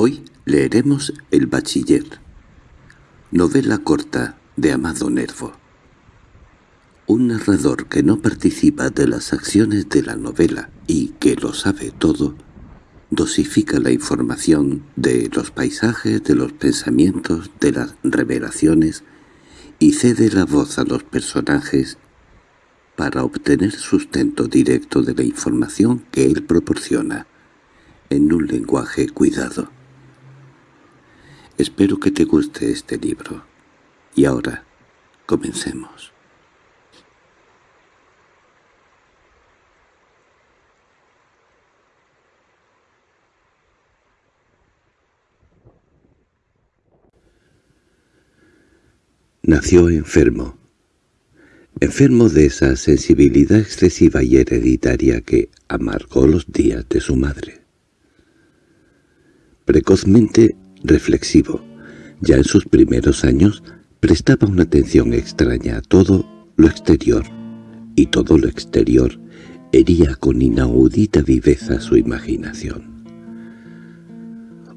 Hoy leeremos El bachiller, novela corta de Amado Nervo. Un narrador que no participa de las acciones de la novela y que lo sabe todo, dosifica la información de los paisajes, de los pensamientos, de las revelaciones y cede la voz a los personajes para obtener sustento directo de la información que él proporciona, en un lenguaje cuidado. Espero que te guste este libro. Y ahora, comencemos. Nació enfermo. Enfermo de esa sensibilidad excesiva y hereditaria que amargó los días de su madre. Precozmente reflexivo. Ya en sus primeros años prestaba una atención extraña a todo lo exterior, y todo lo exterior hería con inaudita viveza su imaginación.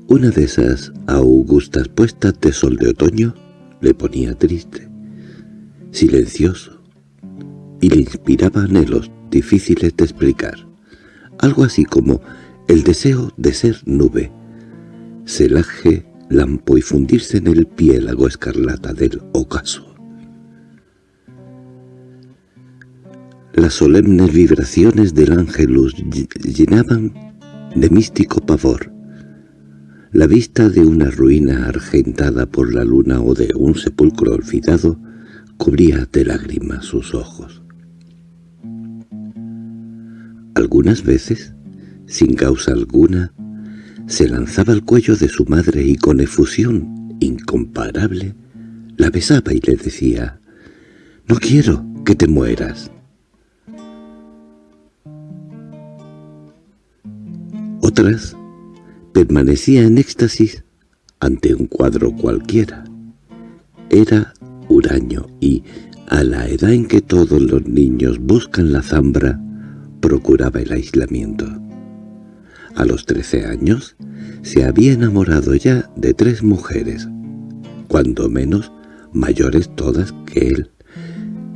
Una de esas augustas puestas de sol de otoño le ponía triste, silencioso, y le inspiraba anhelos difíciles de explicar, algo así como el deseo de ser nube, celaje, lampo y fundirse en el piélago escarlata del ocaso. Las solemnes vibraciones del ángelus llenaban de místico pavor. La vista de una ruina argentada por la luna o de un sepulcro olvidado cubría de lágrimas sus ojos. Algunas veces, sin causa alguna, se lanzaba al cuello de su madre y con efusión incomparable la besaba y le decía «No quiero que te mueras». Otras permanecía en éxtasis ante un cuadro cualquiera. Era huraño y, a la edad en que todos los niños buscan la zambra, procuraba el aislamiento. A los trece años se había enamorado ya de tres mujeres, cuando menos mayores todas que él.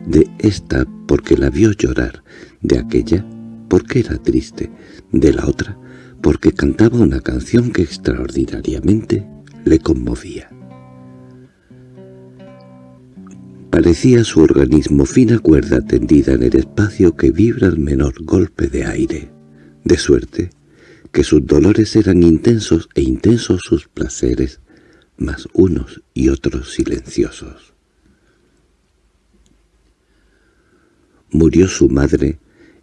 De esta porque la vio llorar, de aquella porque era triste, de la otra porque cantaba una canción que extraordinariamente le conmovía. Parecía su organismo fina cuerda tendida en el espacio que vibra al menor golpe de aire, de suerte que sus dolores eran intensos e intensos sus placeres, más unos y otros silenciosos. Murió su madre,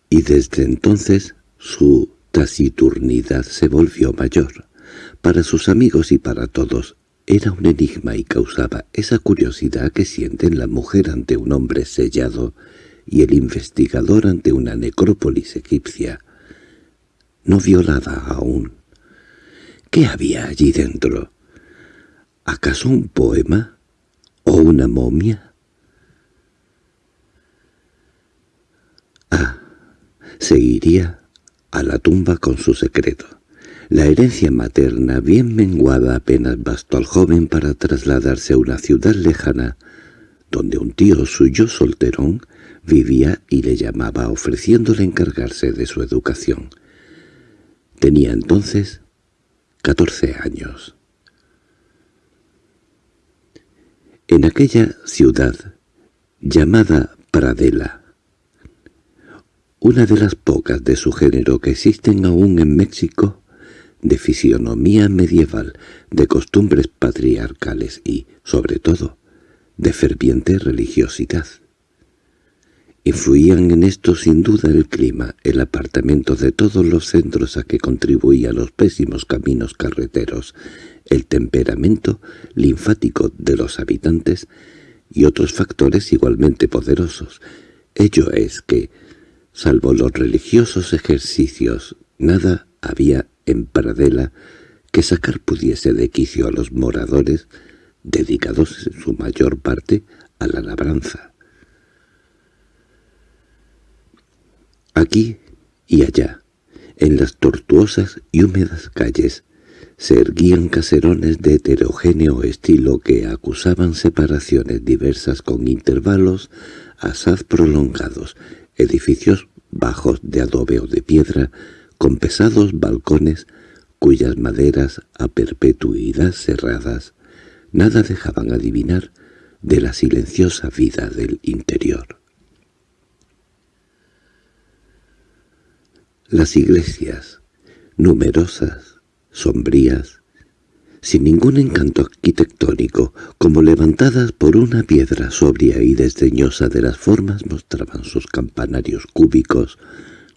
y desde entonces su taciturnidad se volvió mayor. Para sus amigos y para todos era un enigma y causaba esa curiosidad que sienten la mujer ante un hombre sellado y el investigador ante una necrópolis egipcia, no violada aún. ¿Qué había allí dentro? ¿Acaso un poema? ¿O una momia? Ah, seguiría a la tumba con su secreto. La herencia materna, bien menguada, apenas bastó al joven para trasladarse a una ciudad lejana, donde un tío suyo solterón vivía y le llamaba ofreciéndole encargarse de su educación. Tenía entonces catorce años. En aquella ciudad, llamada Pradela, una de las pocas de su género que existen aún en México, de fisionomía medieval, de costumbres patriarcales y, sobre todo, de ferviente religiosidad. Influían en esto sin duda el clima, el apartamento de todos los centros a que contribuía los pésimos caminos carreteros, el temperamento linfático de los habitantes y otros factores igualmente poderosos. Ello es que, salvo los religiosos ejercicios, nada había en Pradela que sacar pudiese de quicio a los moradores, dedicados en su mayor parte a la labranza. Aquí y allá, en las tortuosas y húmedas calles, se erguían caserones de heterogéneo estilo que acusaban separaciones diversas con intervalos asaz prolongados, edificios bajos de adobe o de piedra, con pesados balcones cuyas maderas a perpetuidad cerradas nada dejaban adivinar de la silenciosa vida del interior. Las iglesias, numerosas, sombrías, sin ningún encanto arquitectónico, como levantadas por una piedra sobria y desdeñosa de las formas, mostraban sus campanarios cúbicos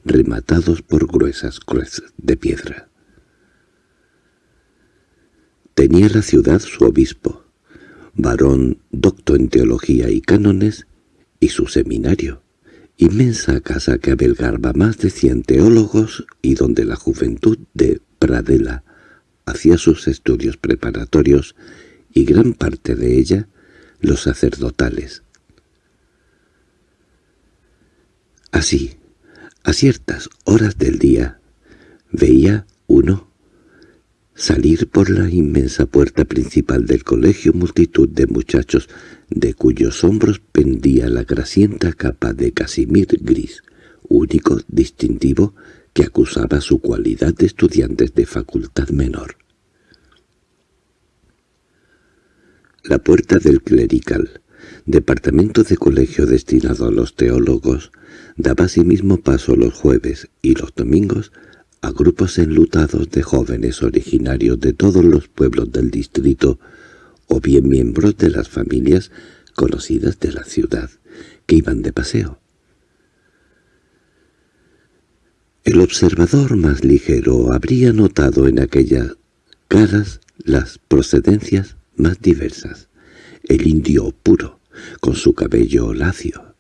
rematados por gruesas cruces de piedra. Tenía la ciudad su obispo, varón docto en teología y cánones, y su seminario, inmensa casa que abelgarba más de cien teólogos y donde la juventud de Pradela hacía sus estudios preparatorios y gran parte de ella los sacerdotales. Así, a ciertas horas del día, veía uno salir por la inmensa puerta principal del colegio multitud de muchachos de cuyos hombros pendía la grasienta capa de casimir gris, único distintivo que acusaba su cualidad de estudiantes de facultad menor. La puerta del clerical, departamento de colegio destinado a los teólogos, daba asimismo paso los jueves y los domingos a grupos enlutados de jóvenes originarios de todos los pueblos del distrito o bien miembros de las familias conocidas de la ciudad, que iban de paseo. El observador más ligero habría notado en aquellas caras las procedencias más diversas. El indio puro, con su cabello lacio,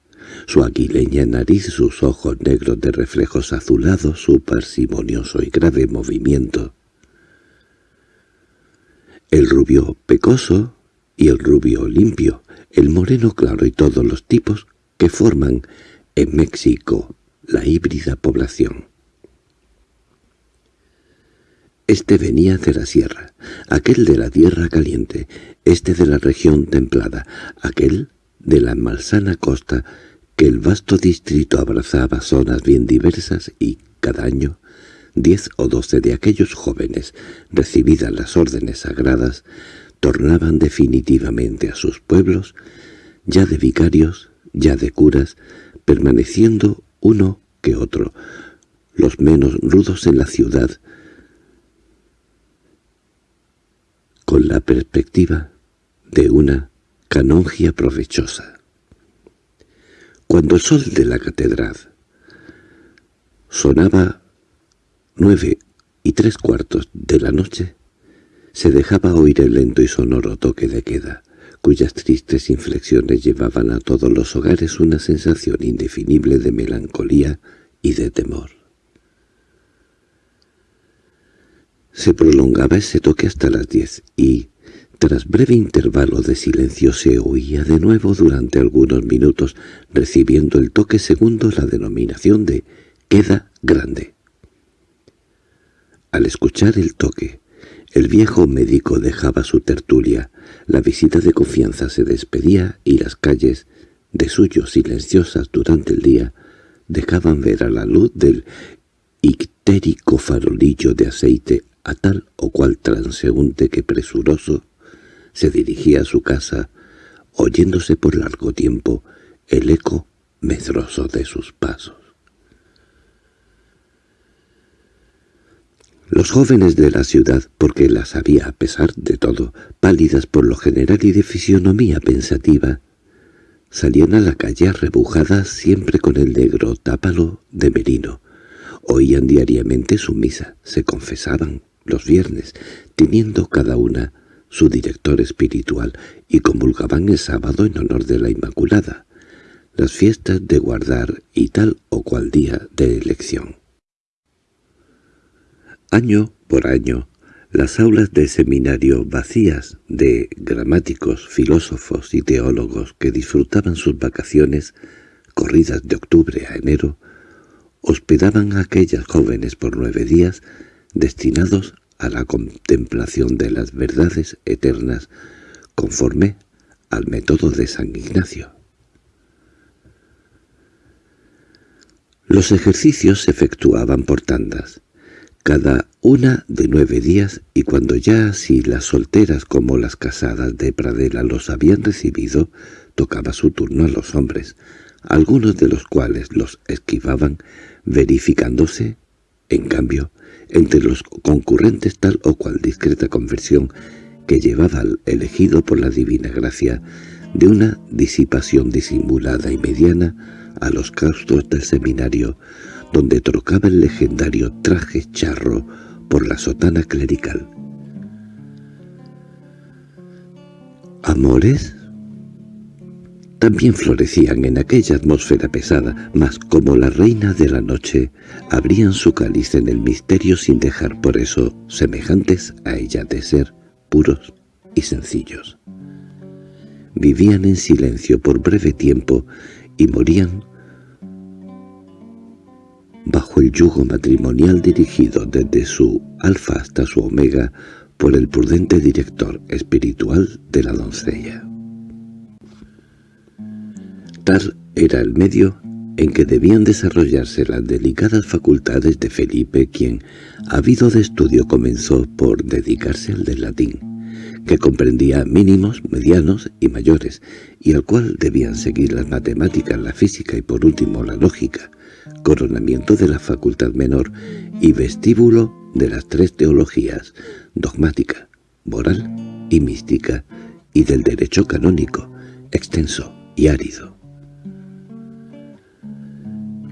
su aguileña nariz, sus ojos negros de reflejos azulados, su parsimonioso y grave movimiento. El rubio pecoso y el rubio limpio, el moreno claro y todos los tipos que forman en México la híbrida población. Este venía de la sierra, aquel de la tierra caliente, este de la región templada, aquel de la malsana costa que el vasto distrito abrazaba zonas bien diversas y, cada año, diez o doce de aquellos jóvenes, recibidas las órdenes sagradas, tornaban definitivamente a sus pueblos, ya de vicarios, ya de curas, permaneciendo uno que otro, los menos rudos en la ciudad, con la perspectiva de una canongia provechosa. Cuando el sol de la catedral sonaba nueve y tres cuartos de la noche, se dejaba oír el lento y sonoro toque de queda, cuyas tristes inflexiones llevaban a todos los hogares una sensación indefinible de melancolía y de temor. Se prolongaba ese toque hasta las diez y, tras breve intervalo de silencio se oía de nuevo durante algunos minutos, recibiendo el toque segundo la denominación de «queda grande». Al escuchar el toque, el viejo médico dejaba su tertulia, la visita de confianza se despedía y las calles, de suyo silenciosas durante el día, dejaban ver a la luz del ictérico farolillo de aceite a tal o cual transeúnte que presuroso se dirigía a su casa, oyéndose por largo tiempo el eco medroso de sus pasos. Los jóvenes de la ciudad, porque las había a pesar de todo, pálidas por lo general y de fisionomía pensativa, salían a la calle arrebujadas siempre con el negro tápalo de merino. Oían diariamente su misa, se confesaban los viernes, teniendo cada una su director espiritual, y comulgaban el sábado en honor de la Inmaculada, las fiestas de guardar y tal o cual día de elección. Año por año, las aulas de seminario vacías de gramáticos, filósofos y teólogos que disfrutaban sus vacaciones, corridas de octubre a enero, hospedaban a aquellas jóvenes por nueve días destinados a la contemplación de las verdades eternas conforme al método de San Ignacio. Los ejercicios se efectuaban por tandas, cada una de nueve días, y cuando ya así las solteras como las casadas de Pradela los habían recibido, tocaba su turno a los hombres, algunos de los cuales los esquivaban, verificándose, en cambio, entre los concurrentes tal o cual discreta conversión que llevaba al elegido por la divina gracia de una disipación disimulada y mediana a los claustros del seminario, donde trocaba el legendario traje charro por la sotana clerical. ¿Amores? También florecían en aquella atmósfera pesada, mas como la reina de la noche, abrían su cáliz en el misterio sin dejar por eso semejantes a ella de ser puros y sencillos. Vivían en silencio por breve tiempo y morían bajo el yugo matrimonial dirigido desde su alfa hasta su omega por el prudente director espiritual de la doncella. Tal era el medio en que debían desarrollarse las delicadas facultades de Felipe, quien, habido de estudio, comenzó por dedicarse al del latín, que comprendía mínimos, medianos y mayores, y al cual debían seguir las matemáticas, la física y por último la lógica, coronamiento de la facultad menor y vestíbulo de las tres teologías, dogmática, moral y mística, y del derecho canónico, extenso y árido.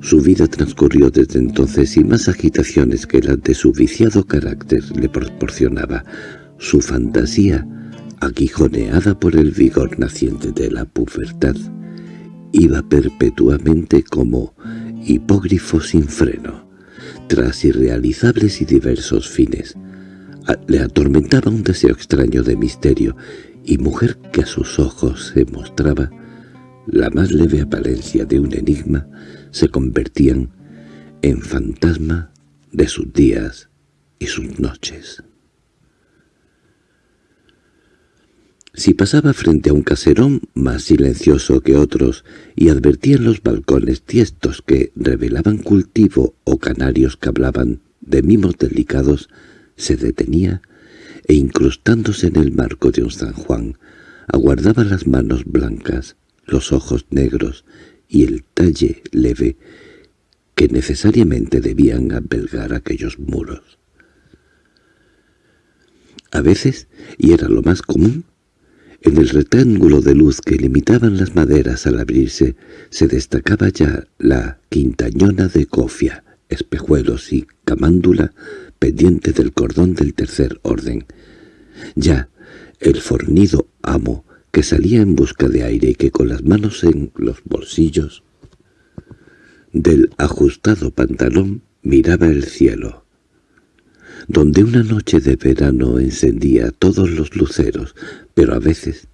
Su vida transcurrió desde entonces y más agitaciones que las de su viciado carácter le proporcionaba. Su fantasía, aguijoneada por el vigor naciente de la pubertad, iba perpetuamente como hipógrifo sin freno, tras irrealizables y diversos fines. le atormentaba un deseo extraño de misterio, y mujer que a sus ojos se mostraba la más leve apariencia de un enigma, se convertían en fantasma de sus días y sus noches. Si pasaba frente a un caserón más silencioso que otros y advertía en los balcones tiestos que revelaban cultivo o canarios que hablaban de mimos delicados, se detenía e incrustándose en el marco de un San Juan, aguardaba las manos blancas, los ojos negros y el talle leve que necesariamente debían abelgar aquellos muros. A veces, y era lo más común, en el rectángulo de luz que limitaban las maderas al abrirse, se destacaba ya la quintañona de cofia, espejuelos y camándula pendiente del cordón del tercer orden. Ya el fornido amo que salía en busca de aire y que con las manos en los bolsillos del ajustado pantalón miraba el cielo donde una noche de verano encendía todos los luceros, pero a veces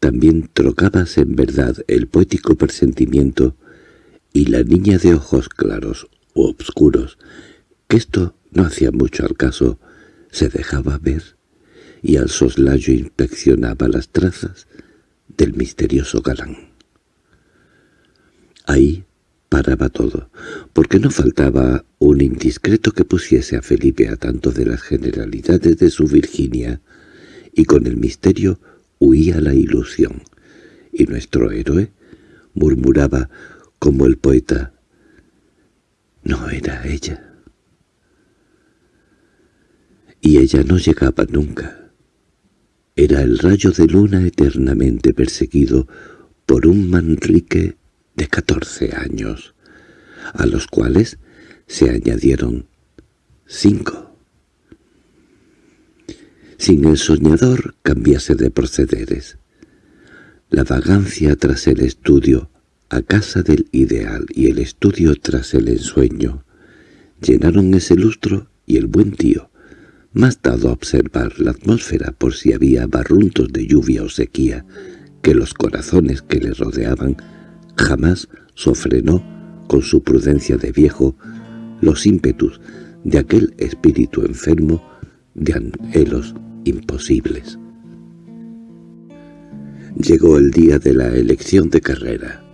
también trocabas en verdad el poético presentimiento y la niña de ojos claros u obscuros, que esto no hacía mucho al caso, se dejaba ver y al soslayo inspeccionaba las trazas del misterioso galán. Ahí paraba todo, porque no faltaba un indiscreto que pusiese a Felipe a tanto de las generalidades de su Virginia, y con el misterio huía la ilusión, y nuestro héroe murmuraba como el poeta, «No era ella». Y ella no llegaba nunca. Era el rayo de luna eternamente perseguido por un Manrique de catorce años, a los cuales se añadieron cinco. Sin el soñador cambiase de procederes. La vagancia tras el estudio, a casa del ideal y el estudio tras el ensueño, llenaron ese lustro y el buen tío, más dado a observar la atmósfera por si había barruntos de lluvia o sequía, que los corazones que le rodeaban Jamás sofrenó, con su prudencia de viejo, los ímpetus de aquel espíritu enfermo de anhelos imposibles. Llegó el día de la elección de carrera.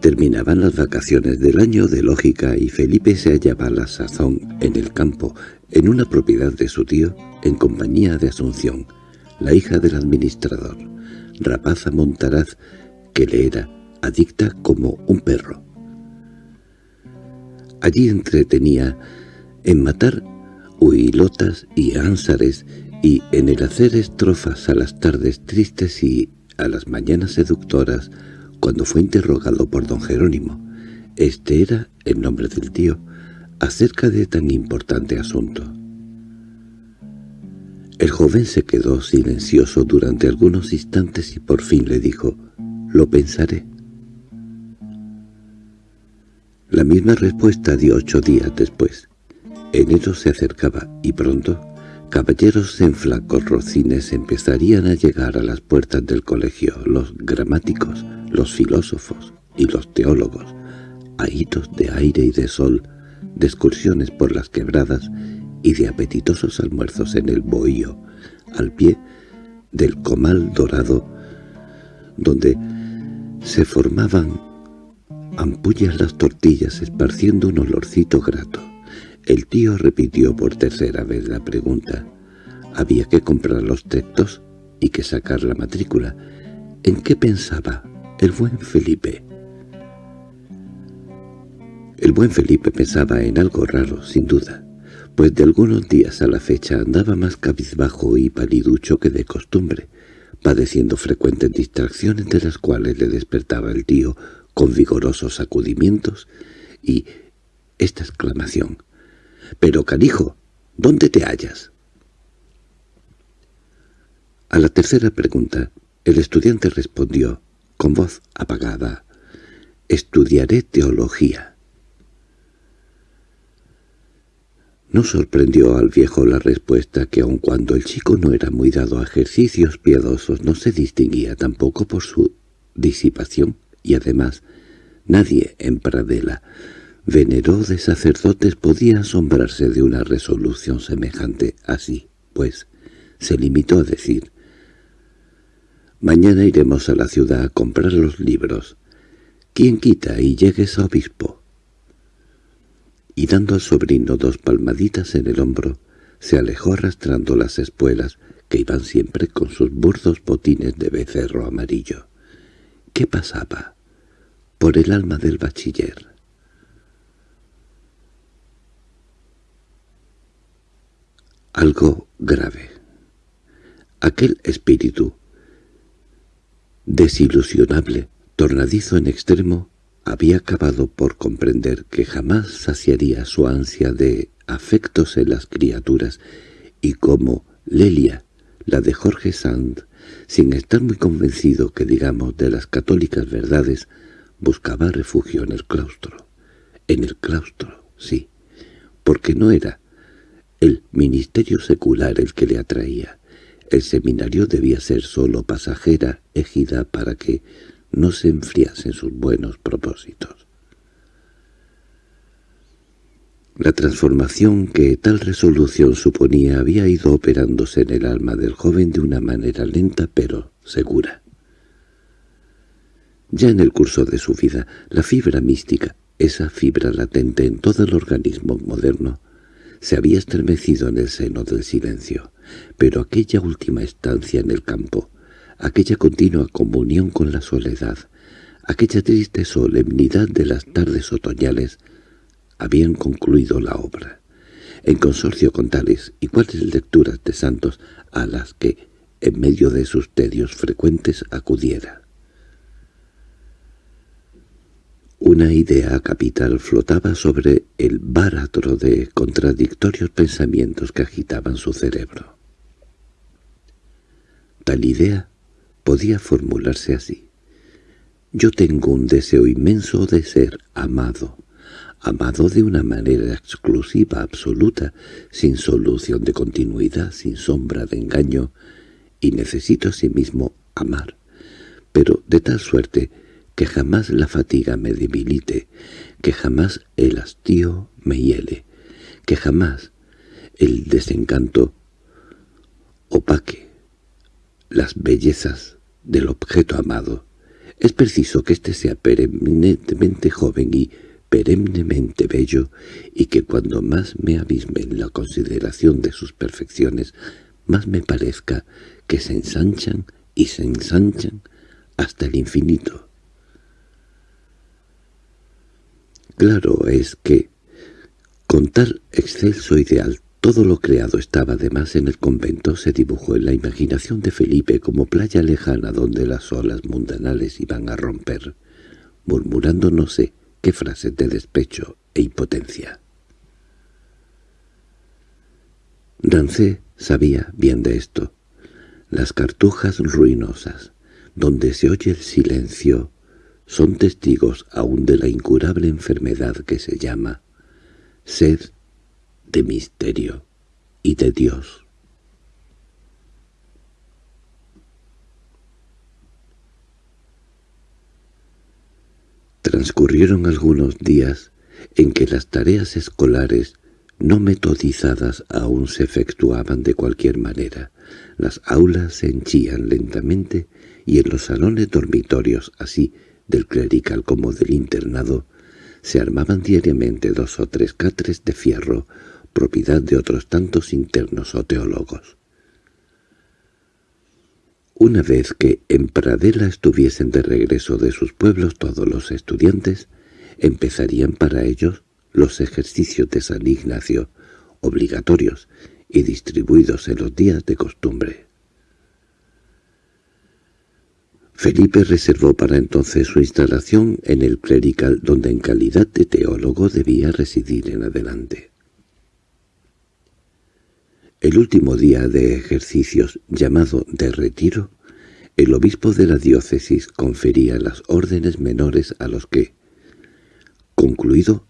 Terminaban las vacaciones del año de lógica y Felipe se hallaba a la sazón en el campo, en una propiedad de su tío, en compañía de Asunción, la hija del administrador, rapaza Montaraz, que le era adicta como un perro. Allí entretenía en matar huilotas y ánsares y en el hacer estrofas a las tardes tristes y a las mañanas seductoras cuando fue interrogado por don Jerónimo. Este era el nombre del tío, acerca de tan importante asunto. El joven se quedó silencioso durante algunos instantes y por fin le dijo, «Lo pensaré». La misma respuesta dio ocho días después. Enero se acercaba y pronto caballeros en flacos rocines empezarían a llegar a las puertas del colegio, los gramáticos, los filósofos y los teólogos, ahitos de aire y de sol, de excursiones por las quebradas y de apetitosos almuerzos en el bohío, al pie del comal dorado, donde se formaban ampullas las tortillas esparciendo un olorcito grato. El tío repitió por tercera vez la pregunta. Había que comprar los textos y que sacar la matrícula. ¿En qué pensaba el buen Felipe? El buen Felipe pensaba en algo raro, sin duda, pues de algunos días a la fecha andaba más cabizbajo y paliducho que de costumbre, padeciendo frecuentes distracciones de las cuales le despertaba el tío con vigorosos sacudimientos y esta exclamación. «¡Pero, canijo, ¿dónde te hallas?» A la tercera pregunta, el estudiante respondió, con voz apagada, «Estudiaré teología». No sorprendió al viejo la respuesta que aun cuando el chico no era muy dado a ejercicios piadosos no se distinguía tampoco por su disipación y además nadie en Pradela, veneró de sacerdotes, podía asombrarse de una resolución semejante así, pues se limitó a decir «Mañana iremos a la ciudad a comprar los libros. ¿Quién quita y llegues obispo?» Y dando al sobrino dos palmaditas en el hombro, se alejó arrastrando las espuelas que iban siempre con sus burdos botines de becerro amarillo. ¿Qué pasaba? Por el alma del bachiller. Algo grave. Aquel espíritu, desilusionable, tornadizo en extremo, había acabado por comprender que jamás saciaría su ansia de afectos en las criaturas y como Lelia, la de Jorge Sand, sin estar muy convencido que digamos de las católicas verdades, buscaba refugio en el claustro. En el claustro, sí, porque no era el ministerio secular el que le atraía. El seminario debía ser solo pasajera, ejida para que no se enfriasen sus buenos propósitos. La transformación que tal resolución suponía había ido operándose en el alma del joven de una manera lenta pero segura. Ya en el curso de su vida, la fibra mística, esa fibra latente en todo el organismo moderno, se había estremecido en el seno del silencio, pero aquella última estancia en el campo, aquella continua comunión con la soledad, aquella triste solemnidad de las tardes otoñales, habían concluido la obra, en consorcio con tales y cuales lecturas de santos a las que, en medio de sus tedios frecuentes, acudiera. Una idea capital flotaba sobre el báratro de contradictorios pensamientos que agitaban su cerebro. Tal idea podía formularse así. Yo tengo un deseo inmenso de ser amado, amado de una manera exclusiva, absoluta, sin solución de continuidad, sin sombra de engaño, y necesito asimismo amar, pero de tal suerte que jamás la fatiga me debilite, que jamás el hastío me hiele, que jamás el desencanto opaque las bellezas del objeto amado, es preciso que éste sea perennemente joven y perennemente bello, y que cuando más me abisme en la consideración de sus perfecciones, más me parezca que se ensanchan y se ensanchan hasta el infinito. Claro es que, con tal excelso ideal, todo lo creado estaba además en el convento, se dibujó en la imaginación de Felipe como playa lejana donde las olas mundanales iban a romper, murmurando no sé qué frases de despecho e impotencia. Dancé sabía bien de esto. Las cartujas ruinosas, donde se oye el silencio, son testigos aún de la incurable enfermedad que se llama sed de misterio y de Dios. Transcurrieron algunos días en que las tareas escolares no metodizadas aún se efectuaban de cualquier manera. Las aulas se henchían lentamente y en los salones dormitorios, así del clerical como del internado, se armaban diariamente dos o tres catres de fierro propiedad de otros tantos internos o teólogos. Una vez que en Pradela estuviesen de regreso de sus pueblos todos los estudiantes, empezarían para ellos los ejercicios de San Ignacio, obligatorios y distribuidos en los días de costumbre. Felipe reservó para entonces su instalación en el clerical donde en calidad de teólogo debía residir en adelante. El último día de ejercicios, llamado de retiro, el obispo de la diócesis confería las órdenes menores a los que, concluido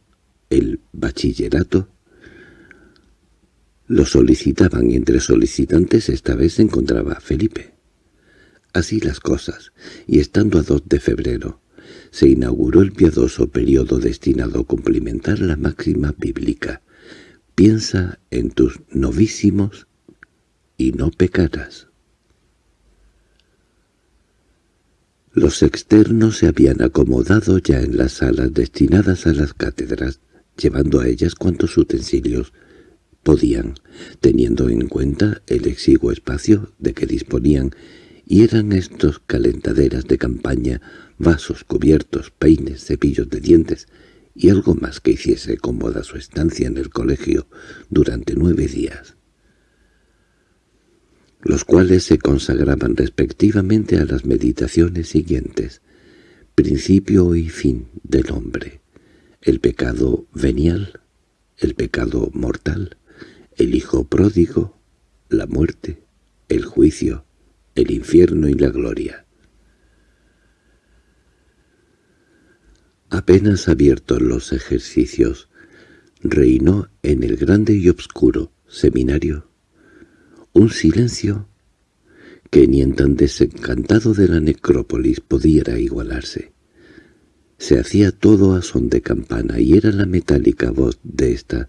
el bachillerato, lo solicitaban y entre solicitantes esta vez se encontraba Felipe. Así las cosas, y estando a 2 de febrero, se inauguró el piadoso periodo destinado a cumplimentar la máxima bíblica, Piensa en tus novísimos y no pecarás. Los externos se habían acomodado ya en las salas destinadas a las cátedras, llevando a ellas cuantos utensilios podían, teniendo en cuenta el exiguo espacio de que disponían, y eran estos calentaderas de campaña, vasos, cubiertos, peines, cepillos de dientes, y algo más que hiciese cómoda su estancia en el colegio durante nueve días, los cuales se consagraban respectivamente a las meditaciones siguientes, principio y fin del hombre, el pecado venial, el pecado mortal, el hijo pródigo, la muerte, el juicio, el infierno y la gloria. Apenas abiertos los ejercicios, reinó en el grande y obscuro seminario un silencio que ni en tan desencantado de la necrópolis pudiera igualarse. Se hacía todo a son de campana y era la metálica voz de esta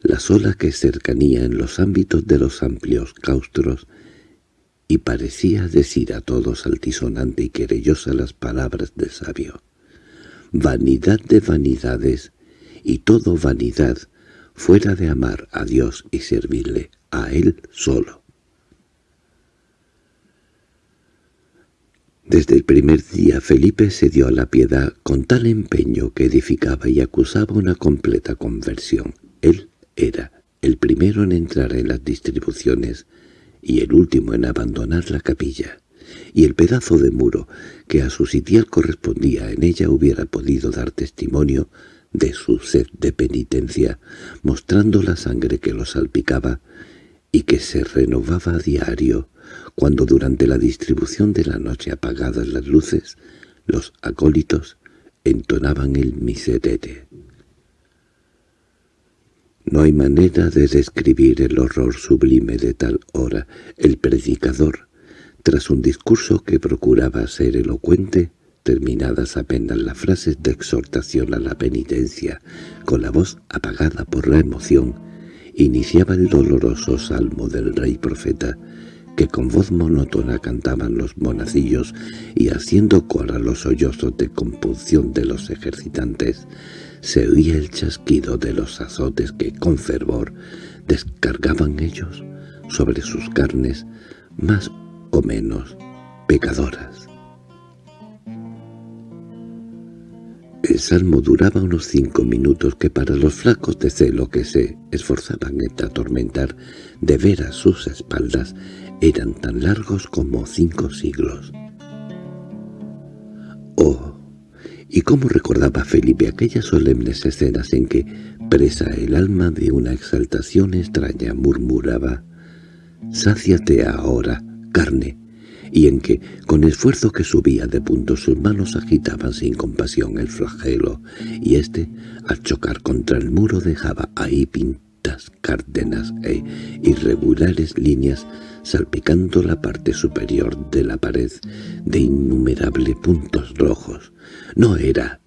la sola que cercanía en los ámbitos de los amplios claustros y parecía decir a todos altisonante y querellosa las palabras del sabio vanidad de vanidades, y todo vanidad, fuera de amar a Dios y servirle a Él solo. Desde el primer día Felipe se dio a la piedad con tal empeño que edificaba y acusaba una completa conversión. Él era el primero en entrar en las distribuciones y el último en abandonar la capilla y el pedazo de muro que a su sitial correspondía en ella hubiera podido dar testimonio de su sed de penitencia, mostrando la sangre que lo salpicaba y que se renovaba a diario, cuando durante la distribución de la noche apagadas las luces, los acólitos entonaban el miserere. No hay manera de describir el horror sublime de tal hora. El predicador, tras un discurso que procuraba ser elocuente, terminadas apenas las frases de exhortación a la penitencia, con la voz apagada por la emoción, iniciaba el doloroso salmo del rey profeta, que con voz monótona cantaban los monacillos y haciendo cola los sollozos de compunción de los ejercitantes, se oía el chasquido de los azotes que con fervor descargaban ellos sobre sus carnes más o menos pecadoras. El salmo duraba unos cinco minutos que para los flacos de celo que se esforzaban en atormentar de ver a sus espaldas eran tan largos como cinco siglos. Oh, y cómo recordaba Felipe aquellas solemnes escenas en que, presa el alma de una exaltación extraña, murmuraba «Sáciate ahora, carne», y en que, con esfuerzo que subía de punto, sus manos agitaban sin compasión el flagelo, y éste, al chocar contra el muro, dejaba ahí pintas cárdenas e irregulares líneas salpicando la parte superior de la pared de innumerables puntos rojos. No era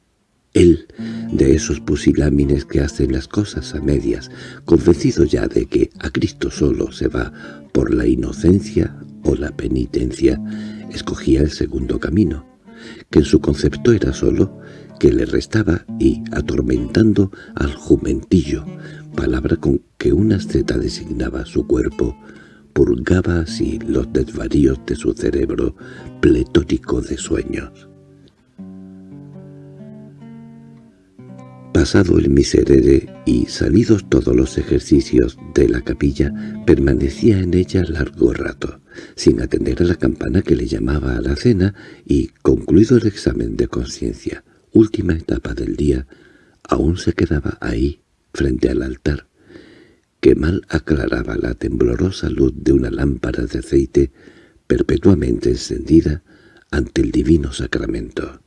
él de esos pusilámines que hacen las cosas a medias, convencido ya de que a Cristo solo se va por la inocencia o la penitencia, escogía el segundo camino, que en su concepto era solo que le restaba y, atormentando al jumentillo, palabra con que una asceta designaba su cuerpo, purgaba así los desvaríos de su cerebro pletórico de sueños. Pasado el miserere y salidos todos los ejercicios de la capilla, permanecía en ella largo rato, sin atender a la campana que le llamaba a la cena y, concluido el examen de conciencia, última etapa del día, aún se quedaba ahí, frente al altar, que mal aclaraba la temblorosa luz de una lámpara de aceite perpetuamente encendida ante el divino sacramento.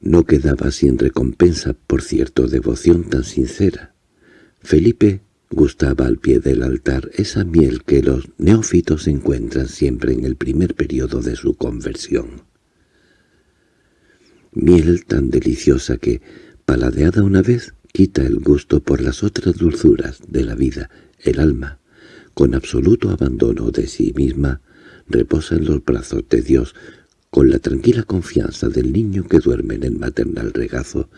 No quedaba sin recompensa por cierto devoción tan sincera. Felipe gustaba al pie del altar esa miel que los neófitos encuentran siempre en el primer periodo de su conversión. Miel tan deliciosa que, paladeada una vez, quita el gusto por las otras dulzuras de la vida, el alma, con absoluto abandono de sí misma, reposa en los brazos de Dios con la tranquila confianza del niño que duerme en el maternal regazo,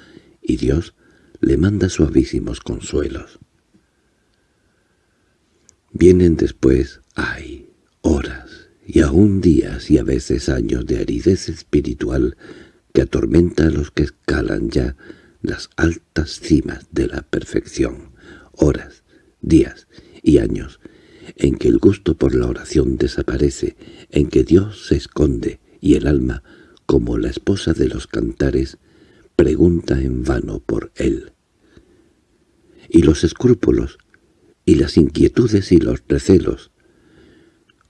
y Dios le manda suavísimos consuelos. Vienen después, ay, horas, y aún días y a veces años de aridez espiritual que atormenta a los que escalan ya las altas cimas de la perfección, horas, días y años, en que el gusto por la oración desaparece, en que Dios se esconde, y el alma, como la esposa de los cantares, pregunta en vano por él. Y los escrúpulos, y las inquietudes y los recelos,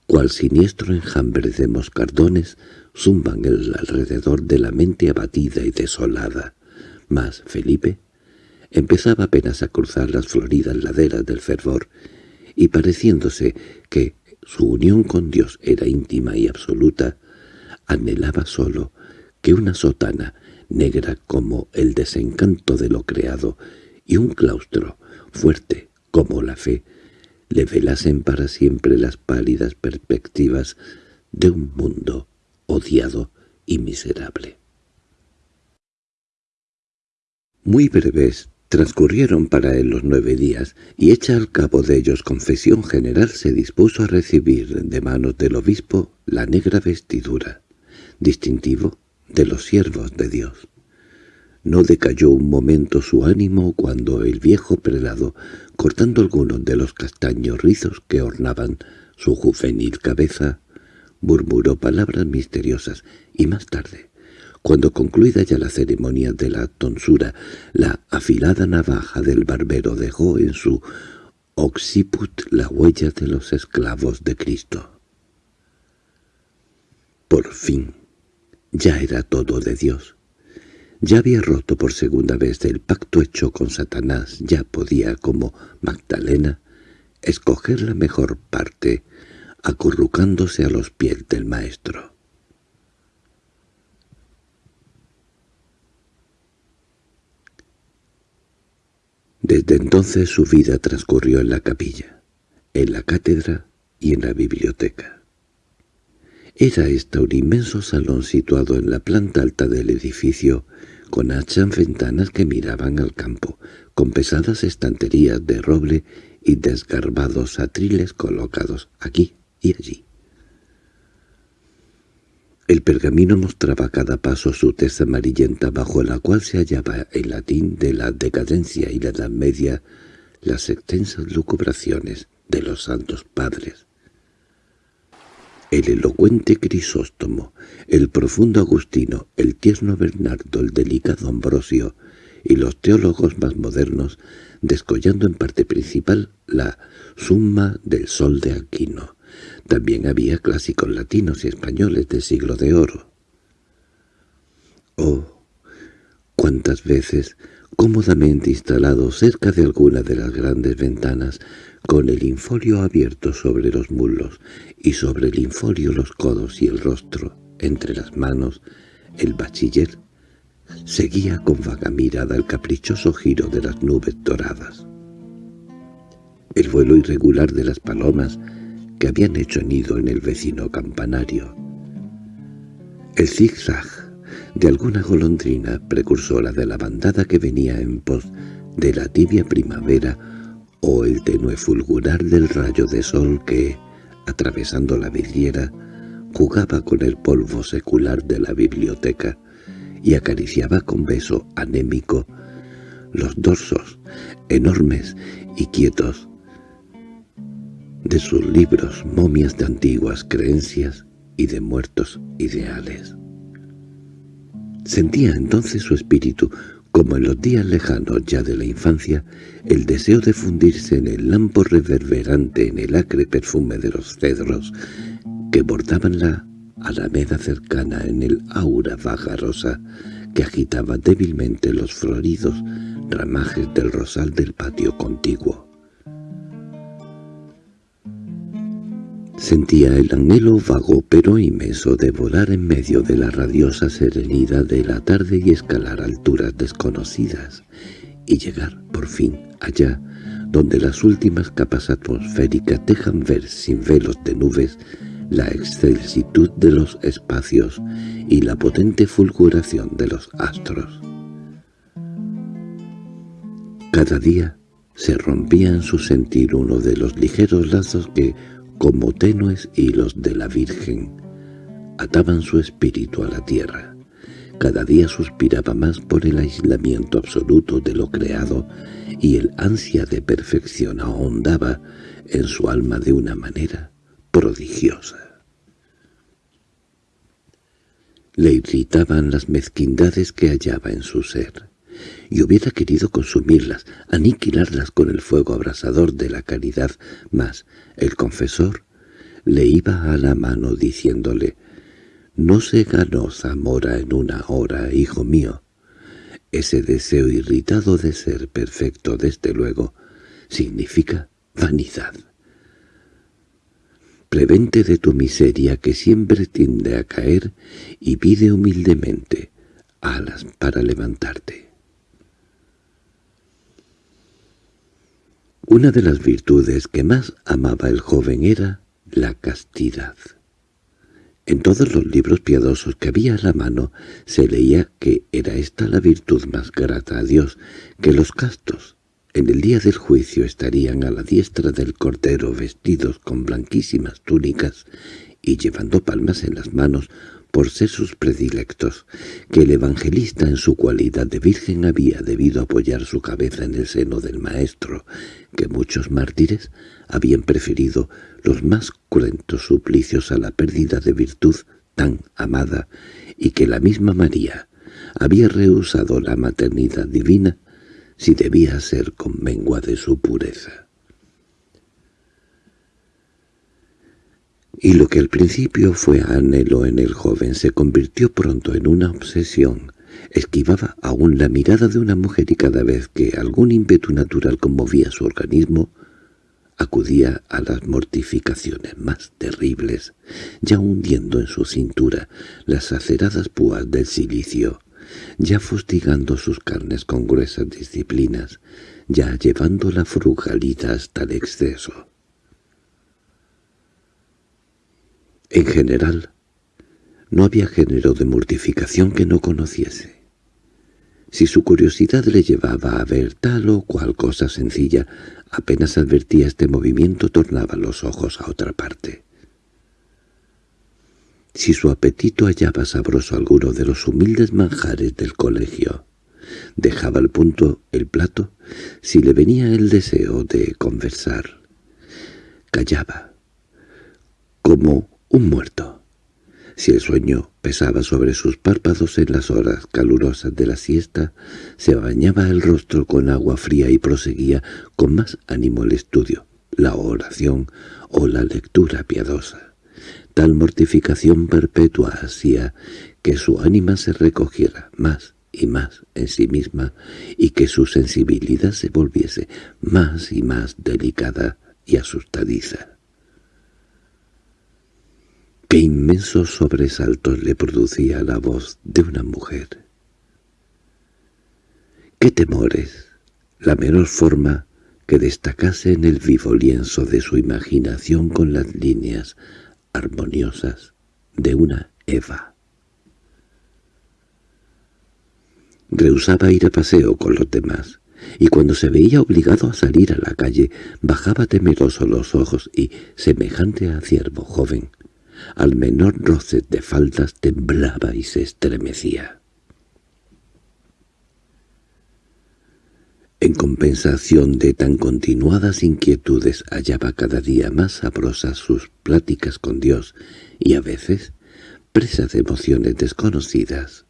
cual siniestro enjambre de moscardones, zumban alrededor de la mente abatida y desolada. Mas Felipe empezaba apenas a cruzar las floridas laderas del fervor, y pareciéndose que su unión con Dios era íntima y absoluta, anhelaba solo que una sotana, negra como el desencanto de lo creado, y un claustro, fuerte como la fe, le velasen para siempre las pálidas perspectivas de un mundo odiado y miserable. Muy breves transcurrieron para él los nueve días, y hecha al cabo de ellos confesión general se dispuso a recibir de manos del obispo la negra vestidura distintivo de los siervos de Dios. No decayó un momento su ánimo cuando el viejo prelado, cortando algunos de los castaños rizos que ornaban su juvenil cabeza, murmuró palabras misteriosas y más tarde, cuando concluida ya la ceremonia de la tonsura, la afilada navaja del barbero dejó en su occiput la huella de los esclavos de Cristo. Por fin, ya era todo de Dios. Ya había roto por segunda vez el pacto hecho con Satanás, ya podía, como Magdalena, escoger la mejor parte, acurrucándose a los pies del Maestro. Desde entonces su vida transcurrió en la capilla. en la cátedra y en la biblioteca. Era esta un inmenso salón situado en la planta alta del edificio, con hachas ventanas que miraban al campo, con pesadas estanterías de roble y desgarbados atriles colocados aquí y allí. El pergamino mostraba a cada paso su tez amarillenta bajo la cual se hallaba en latín de la decadencia y la Edad Media las extensas lucubraciones de los santos padres. El elocuente Crisóstomo, el profundo Agustino, el tierno Bernardo, el delicado Ambrosio y los teólogos más modernos, descollando en parte principal la summa del sol de Aquino. También había clásicos latinos y españoles del siglo de oro. Oh, cuántas veces, cómodamente instalado cerca de alguna de las grandes ventanas, con el infolio abierto sobre los muslos y sobre el infolio los codos y el rostro, entre las manos, el bachiller seguía con vaga mirada el caprichoso giro de las nubes doradas. El vuelo irregular de las palomas que habían hecho nido en el vecino campanario. El zigzag de alguna golondrina precursora de la bandada que venía en pos de la tibia primavera o el tenue fulgurar del rayo de sol que, atravesando la vidriera, jugaba con el polvo secular de la biblioteca y acariciaba con beso anémico los dorsos, enormes y quietos, de sus libros momias de antiguas creencias y de muertos ideales. Sentía entonces su espíritu como en los días lejanos ya de la infancia, el deseo de fundirse en el lampo reverberante en el acre perfume de los cedros que bordaban la alameda cercana en el aura vagarosa que agitaba débilmente los floridos ramajes del rosal del patio contiguo. Sentía el anhelo vago pero inmenso de volar en medio de la radiosa serenidad de la tarde y escalar alturas desconocidas, y llegar, por fin, allá, donde las últimas capas atmosféricas dejan ver sin velos de nubes la excelsitud de los espacios y la potente fulguración de los astros. Cada día se rompía en su sentir uno de los ligeros lazos que como tenues hilos de la Virgen, ataban su espíritu a la tierra. Cada día suspiraba más por el aislamiento absoluto de lo creado y el ansia de perfección ahondaba en su alma de una manera prodigiosa. Le irritaban las mezquindades que hallaba en su ser y hubiera querido consumirlas, aniquilarlas con el fuego abrasador de la caridad, mas el confesor le iba a la mano diciéndole «No se ganó Zamora en una hora, hijo mío». Ese deseo irritado de ser perfecto, desde luego, significa vanidad. Prevente de tu miseria que siempre tiende a caer y pide humildemente alas para levantarte. Una de las virtudes que más amaba el joven era la castidad. En todos los libros piadosos que había a la mano se leía que era esta la virtud más grata a Dios, que los castos en el día del juicio estarían a la diestra del cordero vestidos con blanquísimas túnicas y llevando palmas en las manos por ser sus predilectos, que el evangelista en su cualidad de virgen había debido apoyar su cabeza en el seno del Maestro, que muchos mártires habían preferido los más cruentos suplicios a la pérdida de virtud tan amada, y que la misma María había rehusado la maternidad divina si debía ser con mengua de su pureza. Y lo que al principio fue anhelo en el joven se convirtió pronto en una obsesión. Esquivaba aún la mirada de una mujer y cada vez que algún ímpetu natural conmovía su organismo, acudía a las mortificaciones más terribles, ya hundiendo en su cintura las aceradas púas del silicio, ya fustigando sus carnes con gruesas disciplinas, ya llevando la frugalidad hasta el exceso. En general, no había género de mortificación que no conociese. Si su curiosidad le llevaba a ver tal o cual cosa sencilla, apenas advertía este movimiento tornaba los ojos a otra parte. Si su apetito hallaba sabroso alguno de los humildes manjares del colegio, dejaba al punto el plato si le venía el deseo de conversar. Callaba, como un muerto. Si el sueño pesaba sobre sus párpados en las horas calurosas de la siesta, se bañaba el rostro con agua fría y proseguía con más ánimo el estudio, la oración o la lectura piadosa. Tal mortificación perpetua hacía que su ánima se recogiera más y más en sí misma y que su sensibilidad se volviese más y más delicada y asustadiza. Qué inmensos sobresaltos le producía la voz de una mujer. Qué temores, la menor forma que destacase en el vivo lienzo de su imaginación con las líneas armoniosas de una Eva. Rehusaba ir a paseo con los demás, y cuando se veía obligado a salir a la calle, bajaba temeroso los ojos y, semejante a ciervo joven, al menor roce de faldas temblaba y se estremecía. En compensación de tan continuadas inquietudes hallaba cada día más sabrosas sus pláticas con Dios y a veces, presa de emociones desconocidas,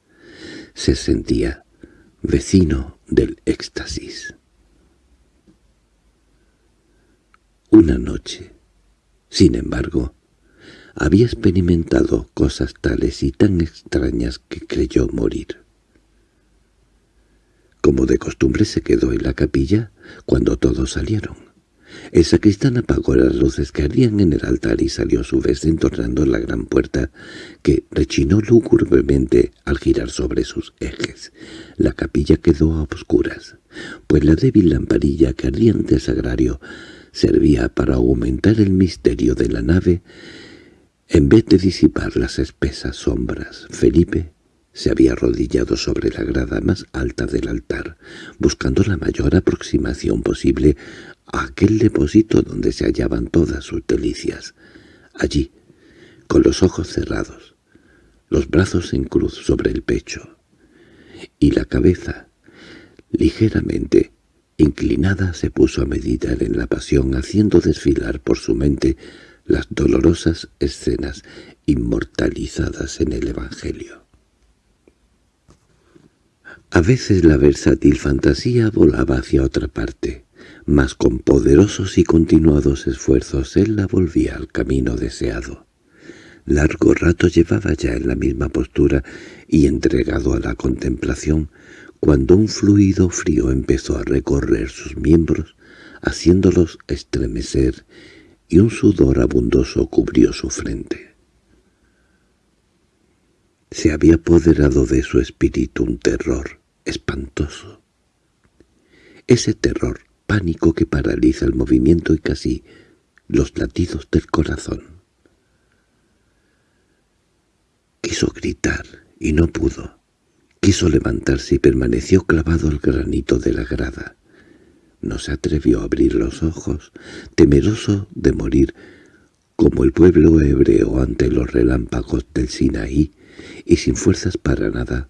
se sentía vecino del éxtasis. Una noche, sin embargo, había experimentado cosas tales y tan extrañas que creyó morir. Como de costumbre se quedó en la capilla cuando todos salieron. El sacristán apagó las luces que ardían en el altar y salió a su vez entornando la gran puerta que rechinó lúgubremente al girar sobre sus ejes. La capilla quedó a oscuras, pues la débil lamparilla que ardía ante el sagrario servía para aumentar el misterio de la nave en vez de disipar las espesas sombras, Felipe se había arrodillado sobre la grada más alta del altar, buscando la mayor aproximación posible a aquel depósito donde se hallaban todas sus delicias. Allí, con los ojos cerrados, los brazos en cruz sobre el pecho, y la cabeza, ligeramente inclinada, se puso a meditar en la pasión, haciendo desfilar por su mente las dolorosas escenas inmortalizadas en el Evangelio. A veces la versátil fantasía volaba hacia otra parte, mas con poderosos y continuados esfuerzos él la volvía al camino deseado. Largo rato llevaba ya en la misma postura y entregado a la contemplación, cuando un fluido frío empezó a recorrer sus miembros, haciéndolos estremecer y un sudor abundoso cubrió su frente. Se había apoderado de su espíritu un terror espantoso. Ese terror, pánico que paraliza el movimiento y casi los latidos del corazón. Quiso gritar y no pudo. Quiso levantarse y permaneció clavado al granito de la grada. No se atrevió a abrir los ojos, temeroso de morir, como el pueblo hebreo ante los relámpagos del Sinaí, y sin fuerzas para nada,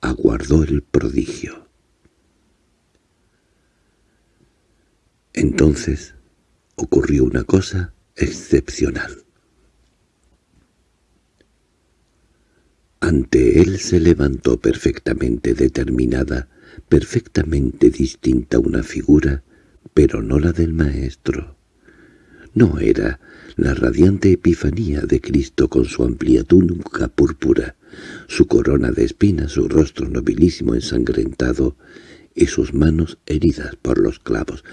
aguardó el prodigio. Entonces ocurrió una cosa excepcional. Ante él se levantó perfectamente determinada perfectamente distinta una figura, pero no la del Maestro. No era la radiante epifanía de Cristo con su amplia túnica púrpura, su corona de espinas, su rostro nobilísimo ensangrentado y sus manos heridas por los clavos.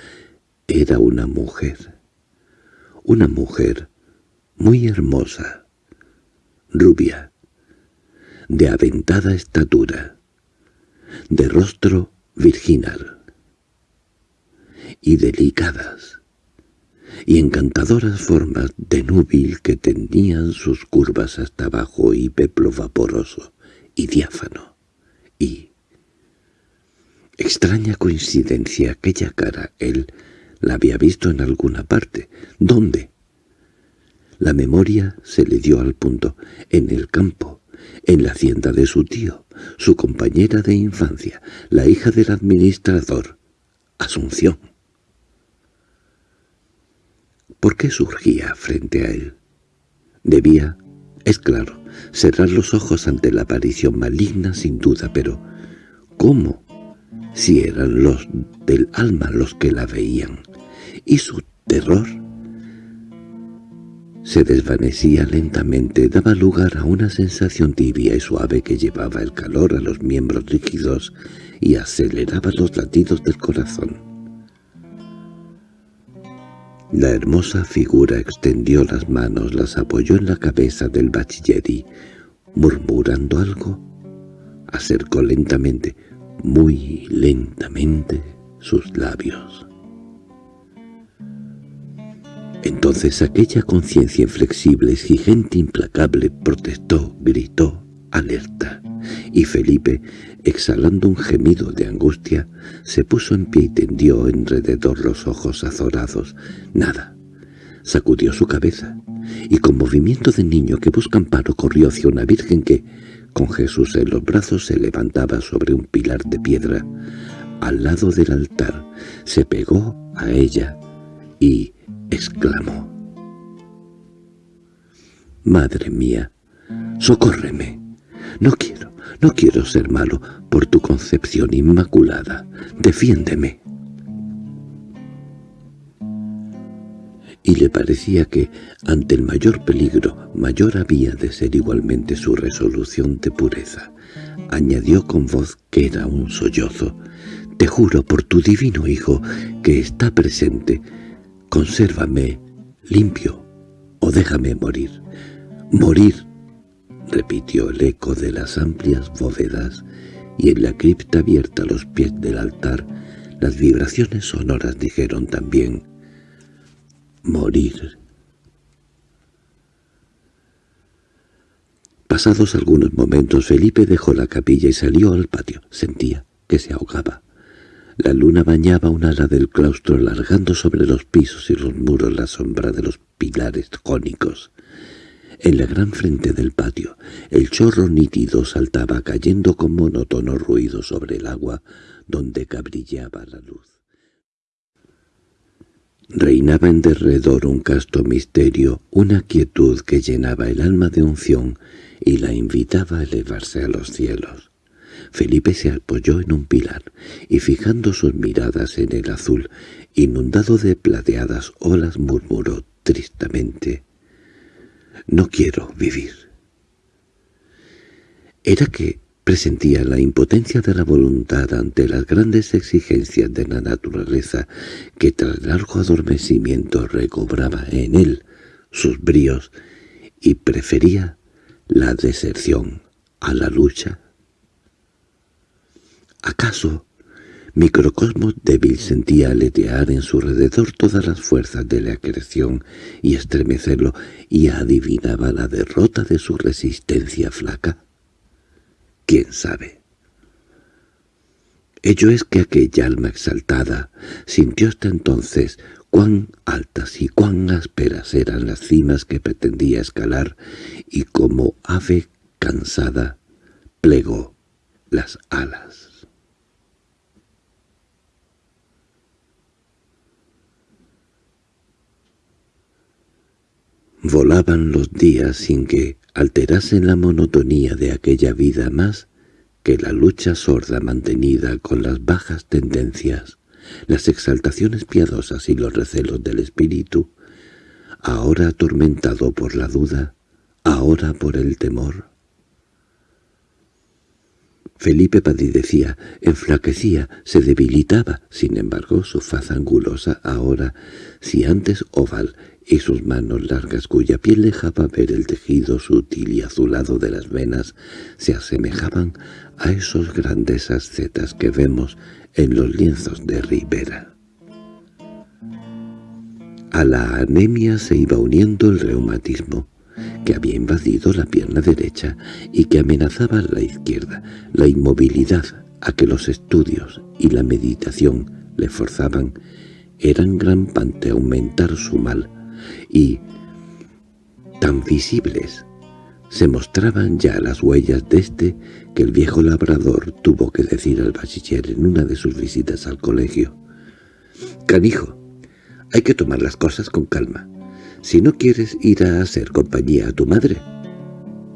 Era una mujer, una mujer muy hermosa, rubia, de aventada estatura, de rostro virginal y delicadas, y encantadoras formas de núbil que tenían sus curvas hasta abajo y peplo vaporoso y diáfano. Y, extraña coincidencia, aquella cara él la había visto en alguna parte. ¿Dónde? La memoria se le dio al punto, en el campo, en la hacienda de su tío, su compañera de infancia, la hija del administrador, Asunción. ¿Por qué surgía frente a él? Debía, es claro, cerrar los ojos ante la aparición maligna sin duda, pero ¿cómo? Si eran los del alma los que la veían. Y su terror se desvanecía lentamente, daba lugar a una sensación tibia y suave que llevaba el calor a los miembros rígidos y aceleraba los latidos del corazón. La hermosa figura extendió las manos, las apoyó en la cabeza del bachiller y, murmurando algo, acercó lentamente, muy lentamente, sus labios. Entonces aquella conciencia inflexible, exigente, implacable, protestó, gritó, alerta, y Felipe, exhalando un gemido de angustia, se puso en pie y tendió enrededor los ojos azorados. Nada. Sacudió su cabeza, y con movimiento de niño que busca amparo corrió hacia una virgen que, con Jesús en los brazos, se levantaba sobre un pilar de piedra. Al lado del altar se pegó a ella y exclamó. «Madre mía, socórreme. No quiero, no quiero ser malo por tu concepción inmaculada. Defiéndeme». Y le parecía que, ante el mayor peligro, mayor había de ser igualmente su resolución de pureza. Añadió con voz que era un sollozo, «Te juro por tu divino Hijo que está presente, consérvame limpio o déjame morir. Morir, repitió el eco de las amplias bóvedas, y en la cripta abierta a los pies del altar las vibraciones sonoras dijeron también «morir». Pasados algunos momentos Felipe dejó la capilla y salió al patio. Sentía que se ahogaba. La luna bañaba un ala del claustro alargando sobre los pisos y los muros la sombra de los pilares jónicos. En la gran frente del patio, el chorro nítido saltaba cayendo con monótono ruido sobre el agua donde cabrillaba la luz. Reinaba en derredor un casto misterio, una quietud que llenaba el alma de unción y la invitaba a elevarse a los cielos. Felipe se apoyó en un pilar, y fijando sus miradas en el azul, inundado de plateadas olas, murmuró tristemente, «No quiero vivir». Era que presentía la impotencia de la voluntad ante las grandes exigencias de la naturaleza que tras largo adormecimiento recobraba en él sus bríos y prefería la deserción a la lucha ¿Acaso microcosmos débil sentía aletear en su alrededor todas las fuerzas de la creación y estremecerlo, y adivinaba la derrota de su resistencia flaca? ¿Quién sabe? Ello es que aquella alma exaltada sintió hasta entonces cuán altas y cuán ásperas eran las cimas que pretendía escalar, y como ave cansada plegó las alas. Volaban los días sin que alterasen la monotonía de aquella vida más que la lucha sorda mantenida con las bajas tendencias, las exaltaciones piadosas y los recelos del espíritu, ahora atormentado por la duda, ahora por el temor. Felipe padecía, enflaquecía, se debilitaba, sin embargo su faz angulosa ahora, si antes oval, y sus manos largas cuya piel dejaba ver el tejido sutil y azulado de las venas se asemejaban a esos grandes ascetas que vemos en los lienzos de Rivera. A la anemia se iba uniendo el reumatismo, que había invadido la pierna derecha y que amenazaba la izquierda, la inmovilidad a que los estudios y la meditación le forzaban, eran gran parte aumentar su mal, y tan visibles se mostraban ya las huellas de este que el viejo labrador tuvo que decir al bachiller en una de sus visitas al colegio. «Canijo, hay que tomar las cosas con calma. Si no quieres ir a hacer compañía a tu madre,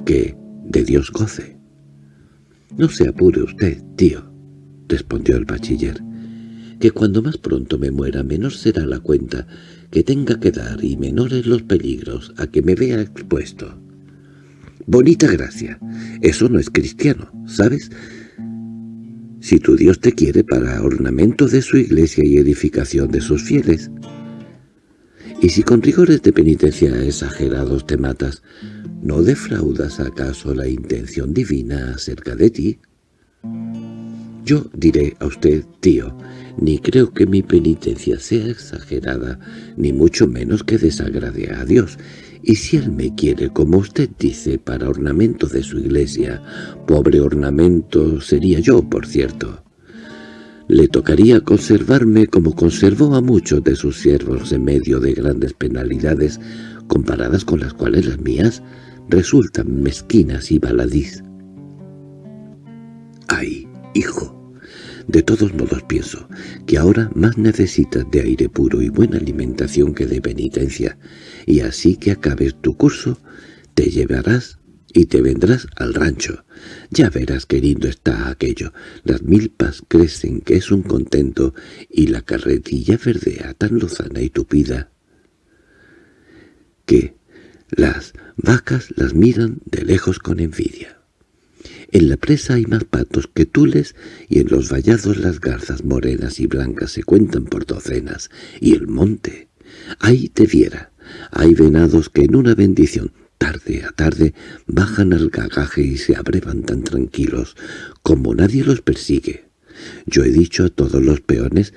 que de Dios goce». «No se apure usted, tío», respondió el bachiller, «que cuando más pronto me muera menor será la cuenta que tenga que dar y menores los peligros a que me vea expuesto». Bonita gracia. Eso no es cristiano, ¿sabes? Si tu Dios te quiere para ornamento de su iglesia y edificación de sus fieles. Y si con rigores de penitencia exagerados te matas, ¿no defraudas acaso la intención divina acerca de ti? Yo diré a usted, tío, ni creo que mi penitencia sea exagerada, ni mucho menos que desagrade a Dios, y si él me quiere, como usted dice, para ornamento de su iglesia, pobre ornamento sería yo, por cierto. Le tocaría conservarme como conservó a muchos de sus siervos en medio de grandes penalidades, comparadas con las cuales las mías resultan mezquinas y baladís. ¡Ay, hijo! De todos modos pienso que ahora más necesitas de aire puro y buena alimentación que de penitencia, y así que acabes tu curso, te llevarás y te vendrás al rancho. Ya verás qué lindo está aquello. Las milpas crecen, que es un contento, y la carretilla verdea tan lozana y tupida, que las vacas las miran de lejos con envidia. En la presa hay más patos que tules y en los vallados las garzas morenas y blancas se cuentan por docenas. Y el monte, ahí te viera, hay venados que en una bendición tarde a tarde bajan al gagaje y se abrevan tan tranquilos como nadie los persigue. Yo he dicho a todos los peones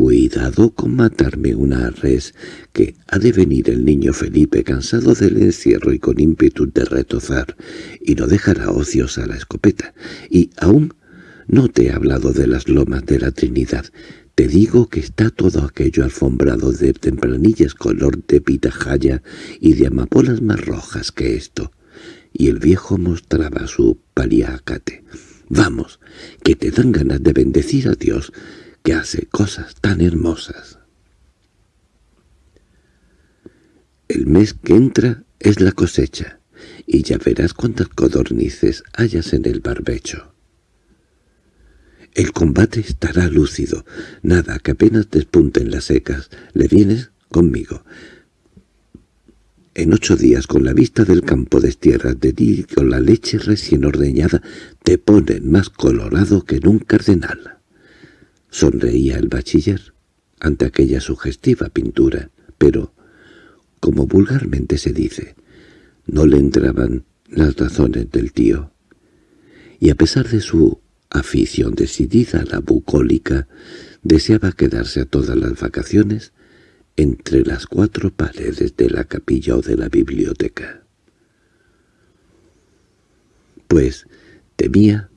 Cuidado con matarme una res, que ha de venir el niño Felipe cansado del encierro y con ímpetu de retozar, y no dejará ociosa la escopeta. Y aún no te he hablado de las lomas de la Trinidad. Te digo que está todo aquello alfombrado de tempranillas color de pitahaya y de amapolas más rojas que esto. Y el viejo mostraba su paliacate. «Vamos, que te dan ganas de bendecir a Dios», que hace cosas tan hermosas. El mes que entra es la cosecha, y ya verás cuántas codornices hayas en el barbecho. El combate estará lúcido, nada que apenas despunten las secas. ¿Le vienes conmigo? En ocho días, con la vista del campo de tierras de ti con la leche recién ordeñada, te ponen más colorado que en un cardenal. Sonreía el bachiller ante aquella sugestiva pintura, pero, como vulgarmente se dice, no le entraban las razones del tío. Y a pesar de su afición decidida a la bucólica, deseaba quedarse a todas las vacaciones entre las cuatro paredes de la capilla o de la biblioteca. Pues temía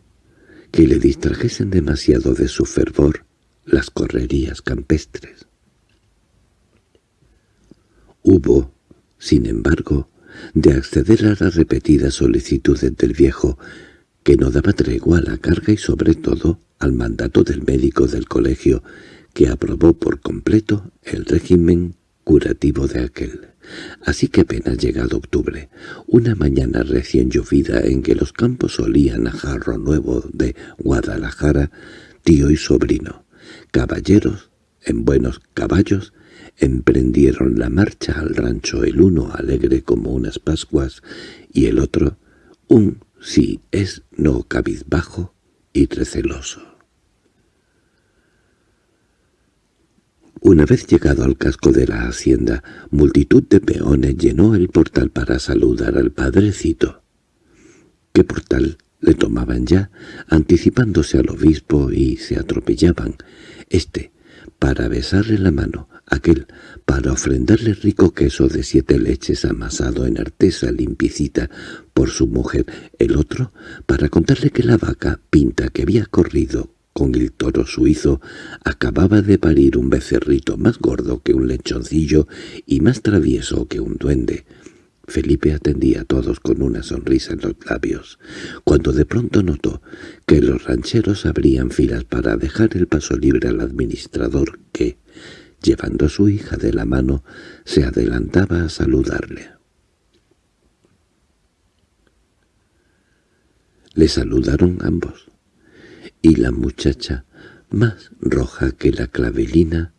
que le distrajesen demasiado de su fervor las correrías campestres. Hubo, sin embargo, de acceder a las repetidas solicitudes del viejo, que no daba tregua a la carga y sobre todo al mandato del médico del colegio, que aprobó por completo el régimen curativo de aquel. Así que apenas llegado octubre, una mañana recién llovida en que los campos olían a jarro nuevo de Guadalajara, tío y sobrino, caballeros en buenos caballos, emprendieron la marcha al rancho el uno alegre como unas pascuas y el otro un si es no cabizbajo y receloso. Una vez llegado al casco de la hacienda, multitud de peones llenó el portal para saludar al padrecito. ¿Qué portal le tomaban ya, anticipándose al obispo y se atropellaban. Este, para besarle la mano, aquel para ofrendarle rico queso de siete leches amasado en artesa limpicita por su mujer, el otro para contarle que la vaca pinta que había corrido con el toro suizo acababa de parir un becerrito más gordo que un lechoncillo y más travieso que un duende. Felipe atendía a todos con una sonrisa en los labios, cuando de pronto notó que los rancheros abrían filas para dejar el paso libre al administrador que, llevando a su hija de la mano, se adelantaba a saludarle. Le saludaron ambos, y la muchacha, más roja que la clavelina,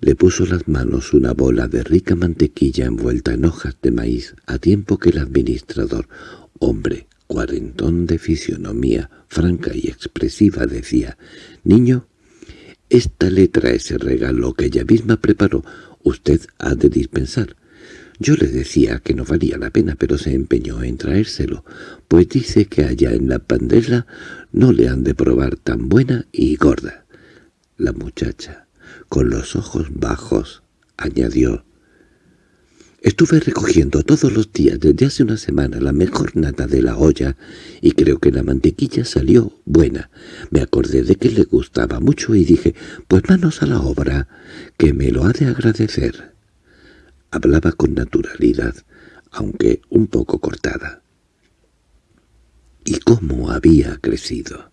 le puso las manos una bola de rica mantequilla envuelta en hojas de maíz, a tiempo que el administrador, hombre cuarentón de fisionomía franca y expresiva, decía, «Niño, esta letra es el regalo que ella misma preparó. Usted ha de dispensar». Yo le decía que no valía la pena, pero se empeñó en traérselo, pues dice que allá en la pandela no le han de probar tan buena y gorda. La muchacha con los ojos bajos, añadió. Estuve recogiendo todos los días desde hace una semana la mejor nata de la olla y creo que la mantequilla salió buena. Me acordé de que le gustaba mucho y dije, pues manos a la obra, que me lo ha de agradecer. Hablaba con naturalidad, aunque un poco cortada. ¿Y cómo había crecido?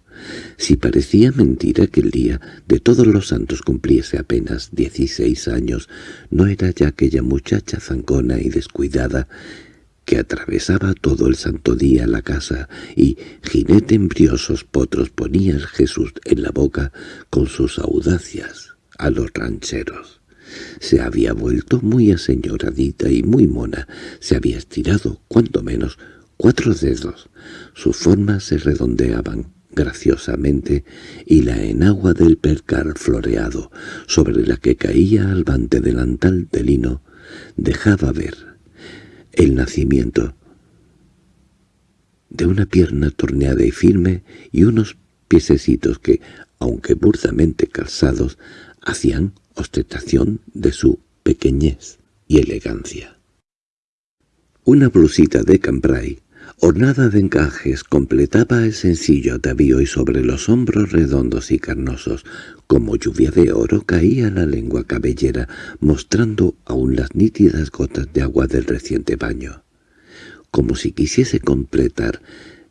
Si parecía mentira que el día de todos los santos cumpliese apenas dieciséis años, no era ya aquella muchacha zancona y descuidada que atravesaba todo el santo día la casa y, jinete en briosos potros, ponía el Jesús en la boca con sus audacias a los rancheros. Se había vuelto muy aseñoradita y muy mona, se había estirado, cuanto menos, cuatro dedos. Sus formas se redondeaban, graciosamente y la enagua del percar floreado, sobre la que caía albante delantal de lino, dejaba ver el nacimiento de una pierna torneada y firme y unos piececitos que, aunque burdamente calzados, hacían ostentación de su pequeñez y elegancia. Una blusita de cambray Ornada de encajes, completaba el sencillo atavío y sobre los hombros redondos y carnosos, como lluvia de oro, caía la lengua cabellera, mostrando aún las nítidas gotas de agua del reciente baño. Como si quisiese completar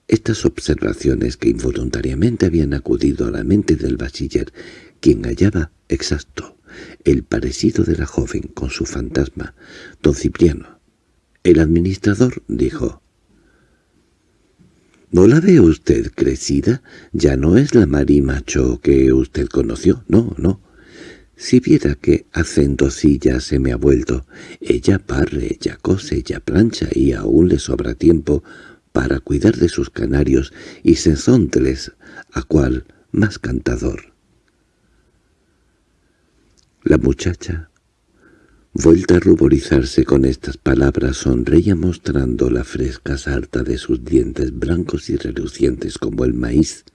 estas observaciones que involuntariamente habían acudido a la mente del bachiller, quien hallaba exacto el parecido de la joven con su fantasma, don Cipriano. El administrador dijo, ¿No la ve usted crecida? Ya no es la marimacho que usted conoció. No, no. Si viera qué acentosilla se me ha vuelto. Ella parre, ella cose, ella plancha y aún le sobra tiempo para cuidar de sus canarios y sensónteles, a cual más cantador. La muchacha Vuelta a ruborizarse con estas palabras, sonreía mostrando la fresca sarta de sus dientes blancos y relucientes como el maíz,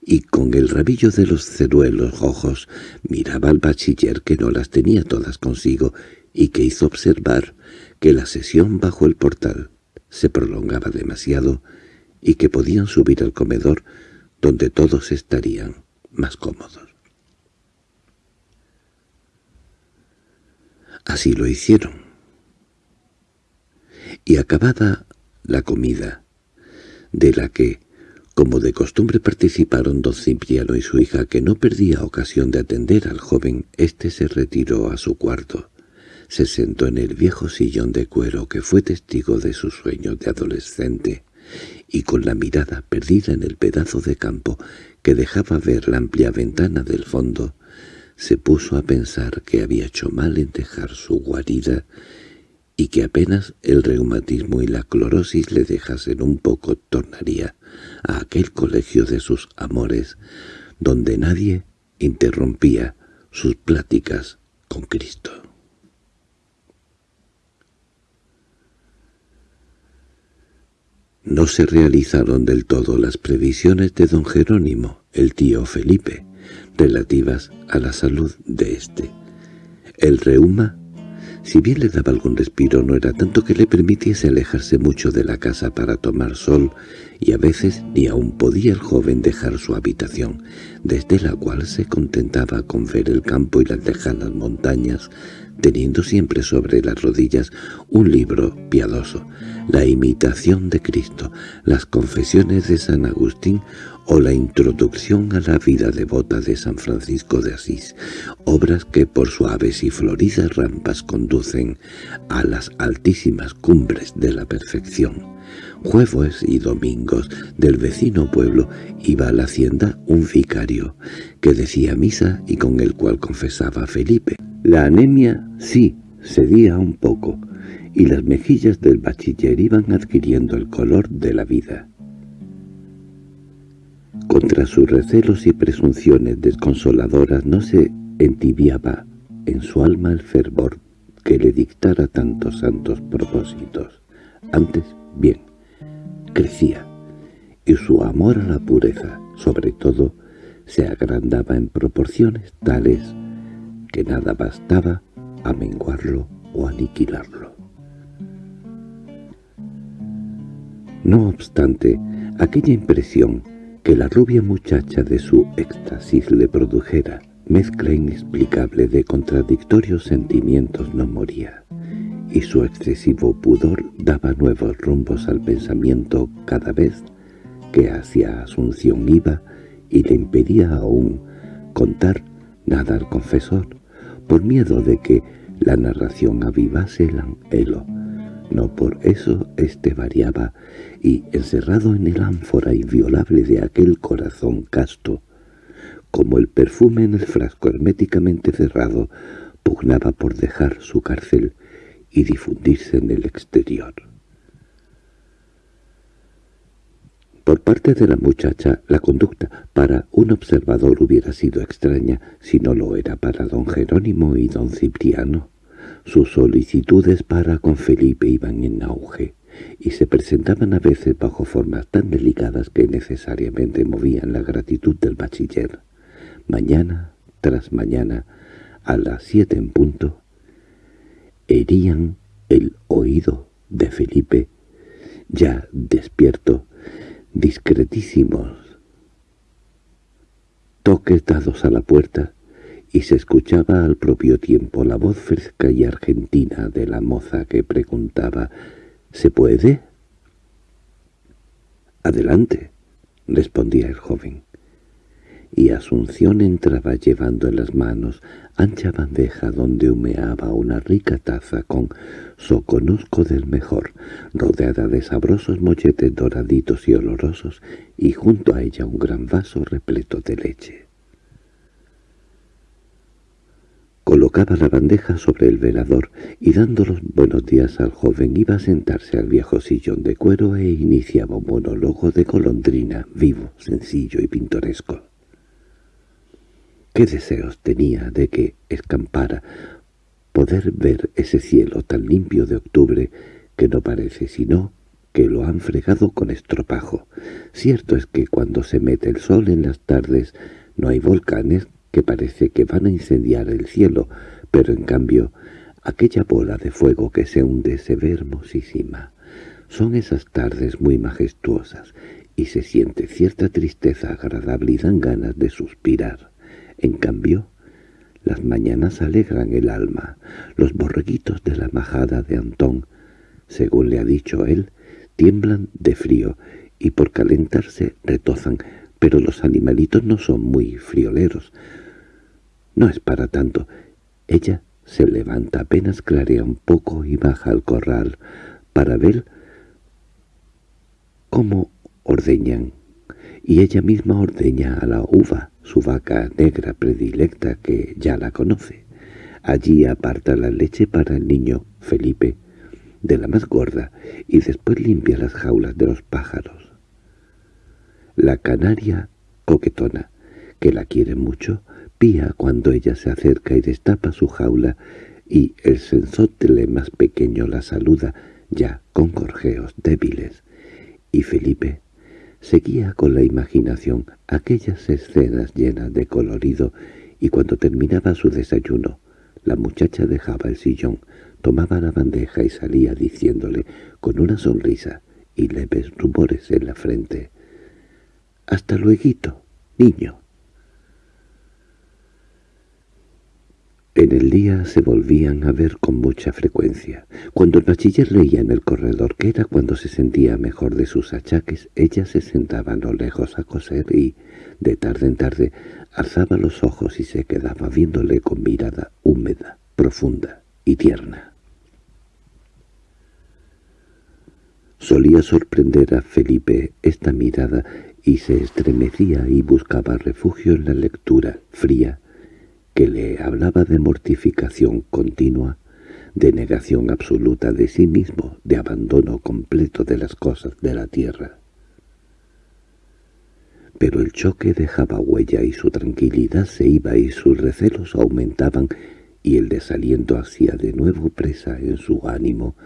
y con el rabillo de los ceruelos ojos miraba al bachiller que no las tenía todas consigo y que hizo observar que la sesión bajo el portal se prolongaba demasiado y que podían subir al comedor donde todos estarían más cómodos. Así lo hicieron. Y acabada la comida, de la que, como de costumbre participaron don Cipriano y su hija, que no perdía ocasión de atender al joven, éste se retiró a su cuarto. Se sentó en el viejo sillón de cuero que fue testigo de sus sueños de adolescente, y con la mirada perdida en el pedazo de campo que dejaba ver la amplia ventana del fondo, se puso a pensar que había hecho mal en dejar su guarida y que apenas el reumatismo y la clorosis le dejasen un poco tornaría a aquel colegio de sus amores, donde nadie interrumpía sus pláticas con Cristo. No se realizaron del todo las previsiones de don Jerónimo, el tío Felipe, relativas a la salud de éste. El reuma si bien le daba algún respiro, no era tanto que le permitiese alejarse mucho de la casa para tomar sol, y a veces ni aún podía el joven dejar su habitación, desde la cual se contentaba con ver el campo y las lejanas montañas, teniendo siempre sobre las rodillas un libro piadoso, la imitación de Cristo, las confesiones de San Agustín o la introducción a la vida devota de San Francisco de Asís, obras que por suaves y floridas rampas conducen a las altísimas cumbres de la perfección. Jueves y domingos del vecino pueblo iba a la hacienda un vicario, que decía misa y con el cual confesaba Felipe. La anemia sí cedía un poco, y las mejillas del bachiller iban adquiriendo el color de la vida. Contra sus recelos y presunciones desconsoladoras no se entibiaba en su alma el fervor que le dictara tantos santos propósitos. Antes, bien, crecía, y su amor a la pureza, sobre todo, se agrandaba en proporciones tales que nada bastaba a menguarlo o aniquilarlo. No obstante, aquella impresión que la rubia muchacha de su éxtasis le produjera, mezcla inexplicable de contradictorios sentimientos no moría, y su excesivo pudor daba nuevos rumbos al pensamiento cada vez que hacia Asunción iba y le impedía aún contar nada al confesor, por miedo de que la narración avivase el anhelo, no por eso éste variaba, y encerrado en el ánfora inviolable de aquel corazón casto, como el perfume en el frasco herméticamente cerrado, pugnaba por dejar su cárcel y difundirse en el exterior. Por parte de la muchacha, la conducta para un observador hubiera sido extraña si no lo era para don Jerónimo y don Cipriano. Sus solicitudes para con Felipe iban en auge, y se presentaban a veces bajo formas tan delicadas que necesariamente movían la gratitud del bachiller. Mañana tras mañana, a las siete en punto, herían el oído de Felipe, ya despierto, discretísimos toques dados a la puerta, y se escuchaba al propio tiempo la voz fresca y argentina de la moza que preguntaba «¿Se puede?» «Adelante», respondía el joven. Y Asunción entraba llevando en las manos ancha bandeja donde humeaba una rica taza con soconusco del mejor, rodeada de sabrosos molletes doraditos y olorosos, y junto a ella un gran vaso repleto de leche. Colocaba la bandeja sobre el velador y dando los buenos días al joven iba a sentarse al viejo sillón de cuero e iniciaba un monólogo de golondrina, vivo, sencillo y pintoresco. Qué deseos tenía de que escampara, poder ver ese cielo tan limpio de octubre que no parece sino que lo han fregado con estropajo. Cierto es que cuando se mete el sol en las tardes no hay volcanes que parece que van a incendiar el cielo, pero en cambio aquella bola de fuego que se hunde se ve hermosísima. Son esas tardes muy majestuosas, y se siente cierta tristeza agradable y dan ganas de suspirar. En cambio, las mañanas alegran el alma. Los borreguitos de la majada de Antón, según le ha dicho él, tiemblan de frío y por calentarse retozan, pero los animalitos no son muy frioleros, no es para tanto. Ella se levanta apenas clarea un poco y baja al corral para ver cómo ordeñan. Y ella misma ordeña a la uva, su vaca negra predilecta que ya la conoce. Allí aparta la leche para el niño, Felipe, de la más gorda, y después limpia las jaulas de los pájaros. La canaria coquetona, que la quiere mucho, cuando ella se acerca y destapa su jaula, y el sensotle más pequeño la saluda, ya con gorjeos débiles. Y Felipe seguía con la imaginación aquellas escenas llenas de colorido, y cuando terminaba su desayuno, La muchacha dejaba el sillón, tomaba la bandeja y salía diciéndole, con una sonrisa y leves rumores en la frente, «Hasta luego, niño». En el día se volvían a ver con mucha frecuencia. Cuando el bachiller leía en el corredor, que era cuando se sentía mejor de sus achaques, ella se sentaba a lo lejos a coser y, de tarde en tarde, alzaba los ojos y se quedaba viéndole con mirada húmeda, profunda y tierna. Solía sorprender a Felipe esta mirada y se estremecía y buscaba refugio en la lectura fría que le hablaba de mortificación continua, de negación absoluta de sí mismo, de abandono completo de las cosas de la tierra. Pero el choque dejaba huella y su tranquilidad se iba y sus recelos aumentaban y el desaliento hacía de nuevo presa en su ánimo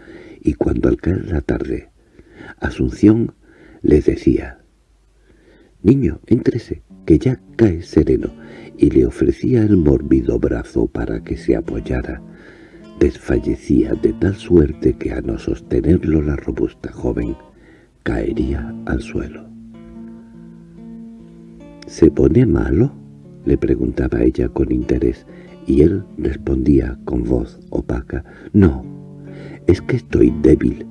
y cuando al caer la tarde, Asunción le decía «Niño, éntrese, que ya cae sereno», y le ofrecía el mórbido brazo para que se apoyara. Desfallecía de tal suerte que a no sostenerlo la robusta joven caería al suelo. —¿Se pone malo? —le preguntaba ella con interés, y él respondía con voz opaca. —No, es que estoy débil,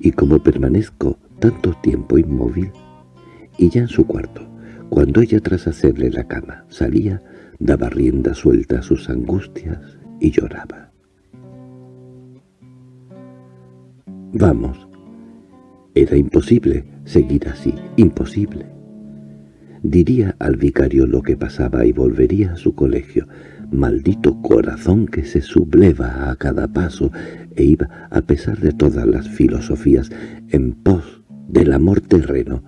y como permanezco tanto tiempo inmóvil... Y ya en su cuarto, cuando ella tras hacerle la cama salía, daba rienda suelta a sus angustias y lloraba. Vamos, era imposible seguir así, imposible. Diría al vicario lo que pasaba y volvería a su colegio. Maldito corazón que se subleva a cada paso e iba, a pesar de todas las filosofías, en pos del amor terreno,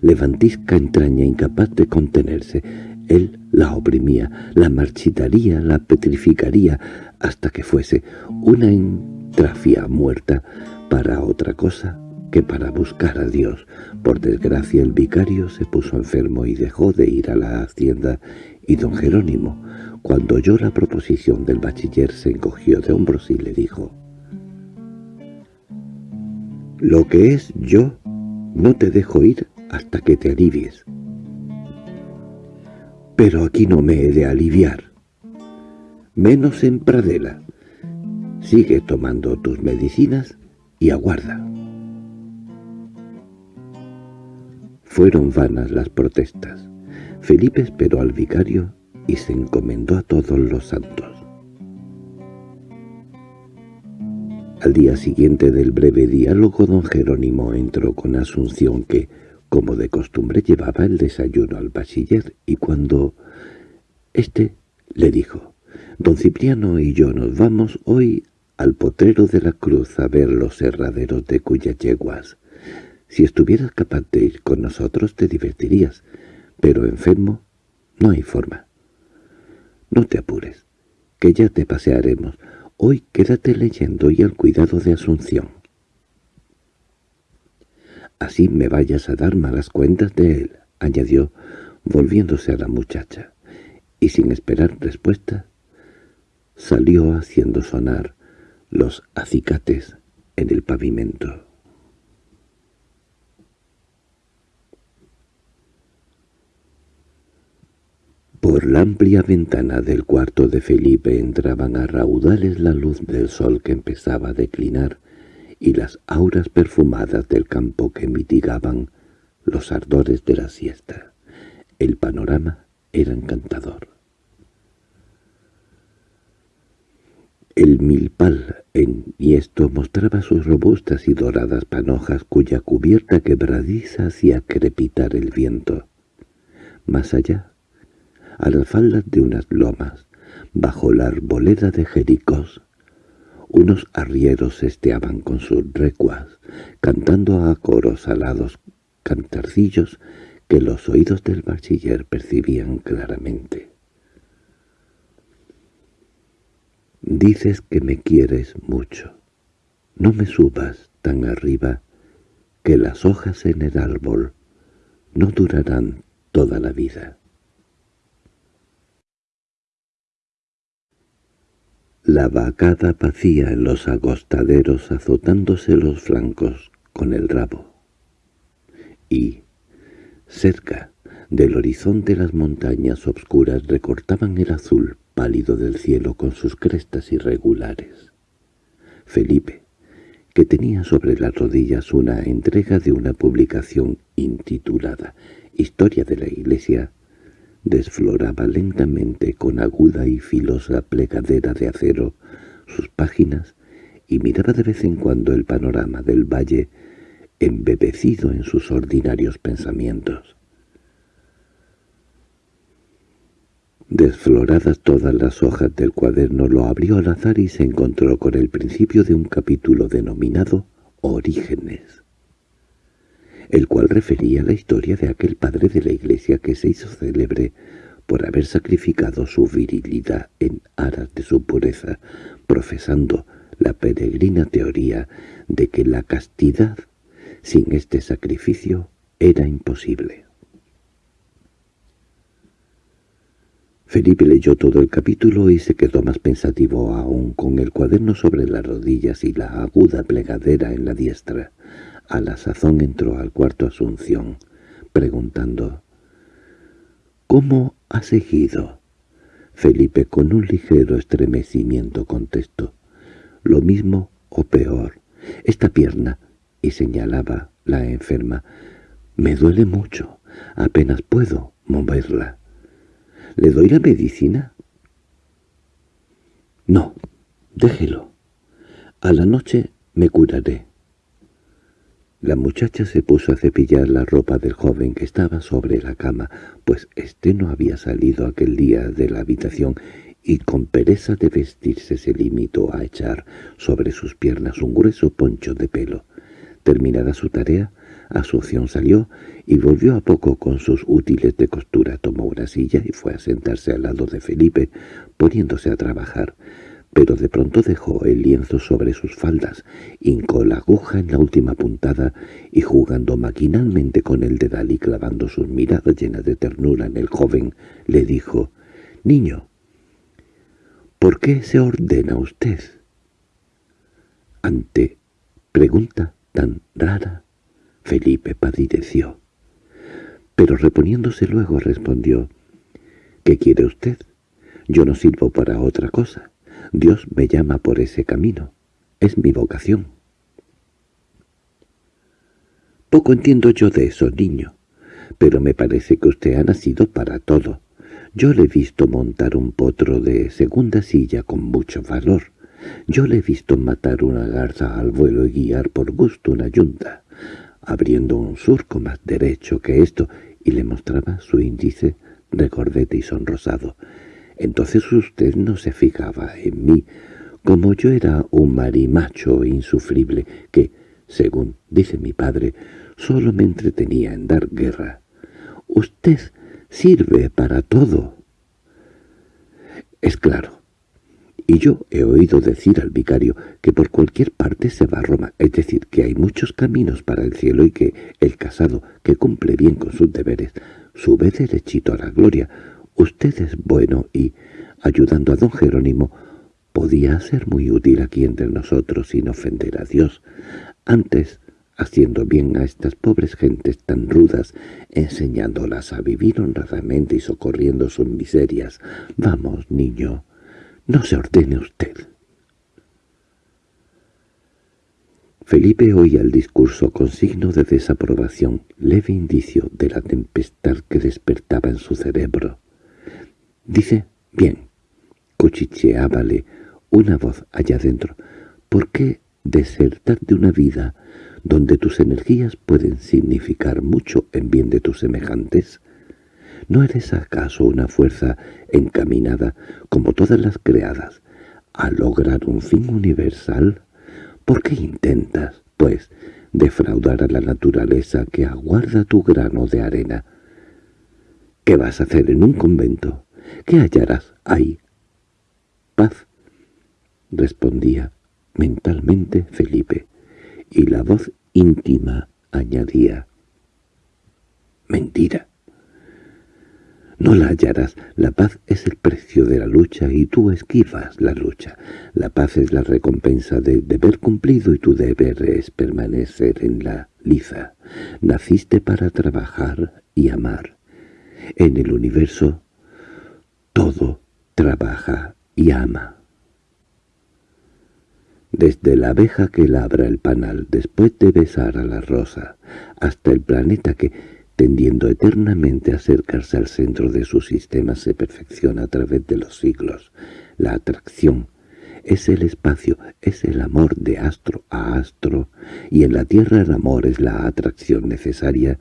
levantisca entraña incapaz de contenerse. Él la oprimía, la marchitaría, la petrificaría, hasta que fuese una entrafia muerta para otra cosa que para buscar a Dios. Por desgracia el vicario se puso enfermo y dejó de ir a la hacienda, y don Jerónimo, cuando oyó la proposición del bachiller, se encogió de hombros y le dijo, «Lo que es yo, no te dejo ir hasta que te alivies. Pero aquí no me he de aliviar. Menos en Pradela. Sigue tomando tus medicinas y aguarda. Fueron vanas las protestas. Felipe esperó al vicario y se encomendó a todos los santos. Al día siguiente del breve diálogo don Jerónimo entró con Asunción que, como de costumbre llevaba el desayuno al bachiller y cuando... Este le dijo, «Don Cipriano y yo nos vamos hoy al potrero de la cruz a ver los herraderos de cuyas yeguas. Si estuvieras capaz de ir con nosotros te divertirías, pero enfermo no hay forma. No te apures, que ya te pasearemos. Hoy quédate leyendo y al cuidado de Asunción así me vayas a dar malas cuentas de él», añadió, volviéndose a la muchacha, y sin esperar respuesta, salió haciendo sonar los acicates en el pavimento. Por la amplia ventana del cuarto de Felipe entraban a raudales la luz del sol que empezaba a declinar, y las auras perfumadas del campo que mitigaban los ardores de la siesta. El panorama era encantador. El milpal en esto mostraba sus robustas y doradas panojas cuya cubierta quebradiza hacía crepitar el viento. Más allá, a las faldas de unas lomas, bajo la arboleda de Jericós, unos arrieros esteaban con sus recuas, cantando a coros alados cantarcillos que los oídos del bachiller percibían claramente. Dices que me quieres mucho. No me subas tan arriba que las hojas en el árbol no durarán toda la vida. La vacada vacía en los agostaderos azotándose los flancos con el rabo. Y, cerca del horizonte las montañas obscuras recortaban el azul pálido del cielo con sus crestas irregulares. Felipe, que tenía sobre las rodillas una entrega de una publicación intitulada Historia de la Iglesia, desfloraba lentamente con aguda y filosa plegadera de acero sus páginas y miraba de vez en cuando el panorama del valle embebecido en sus ordinarios pensamientos. Desfloradas todas las hojas del cuaderno lo abrió al azar y se encontró con el principio de un capítulo denominado Orígenes, el cual refería la historia de aquel padre de la iglesia que se hizo célebre por haber sacrificado su virilidad en aras de su pureza, profesando la peregrina teoría de que la castidad sin este sacrificio era imposible. Felipe leyó todo el capítulo y se quedó más pensativo aún con el cuaderno sobre las rodillas y la aguda plegadera en la diestra. A la sazón entró al cuarto Asunción, preguntando «¿Cómo ha seguido?» Felipe con un ligero estremecimiento contestó «Lo mismo o peor. Esta pierna», y señalaba la enferma, «me duele mucho. Apenas puedo moverla». ¿Le doy la medicina? No, déjelo. A la noche me curaré. La muchacha se puso a cepillar la ropa del joven que estaba sobre la cama, pues éste no había salido aquel día de la habitación y con pereza de vestirse se limitó a echar sobre sus piernas un grueso poncho de pelo. Terminada su tarea, Asunción salió y volvió a poco con sus útiles de costura. Tomó una silla y fue a sentarse al lado de Felipe, poniéndose a trabajar. Pero de pronto dejó el lienzo sobre sus faldas, hincó la aguja en la última puntada y jugando maquinalmente con el dedal y clavando sus miradas llenas de ternura en el joven, le dijo, «Niño, ¿por qué se ordena usted?» Ante pregunta tan rara, Felipe padideció. Pero reponiéndose luego respondió, «¿Qué quiere usted? Yo no sirvo para otra cosa. Dios me llama por ese camino. Es mi vocación». Poco entiendo yo de eso, niño, pero me parece que usted ha nacido para todo. Yo le he visto montar un potro de segunda silla con mucho valor. Yo le he visto matar una garza al vuelo y guiar por gusto una yunta abriendo un surco más derecho que esto, y le mostraba su índice recordete y sonrosado. Entonces usted no se fijaba en mí, como yo era un marimacho insufrible que, según dice mi padre, solo me entretenía en dar guerra. Usted sirve para todo. Es claro, y yo he oído decir al vicario que por cualquier parte se va a Roma, es decir, que hay muchos caminos para el cielo y que el casado, que cumple bien con sus deberes, sube derechito a la gloria. Usted es bueno y, ayudando a don Jerónimo, podía ser muy útil aquí entre nosotros sin ofender a Dios. Antes, haciendo bien a estas pobres gentes tan rudas, enseñándolas a vivir honradamente y socorriendo sus miserias. Vamos, niño, no se ordene usted. Felipe oía el discurso con signo de desaprobación, leve indicio de la tempestad que despertaba en su cerebro. Dice, bien, cuchicheábale una voz allá dentro, ¿por qué desertar de una vida donde tus energías pueden significar mucho en bien de tus semejantes? ¿No eres acaso una fuerza encaminada, como todas las creadas, a lograr un fin universal? ¿Por qué intentas, pues, defraudar a la naturaleza que aguarda tu grano de arena? ¿Qué vas a hacer en un convento? ¿Qué hallarás ahí? Paz, respondía mentalmente Felipe, y la voz íntima añadía, «Mentira». No la hallarás. La paz es el precio de la lucha y tú esquivas la lucha. La paz es la recompensa del deber cumplido y tu deber es permanecer en la liza. Naciste para trabajar y amar. En el universo todo trabaja y ama. Desde la abeja que labra el panal después de besar a la rosa, hasta el planeta que tendiendo eternamente a acercarse al centro de su sistema se perfecciona a través de los siglos. La atracción es el espacio, es el amor de astro a astro, y en la Tierra el amor es la atracción necesaria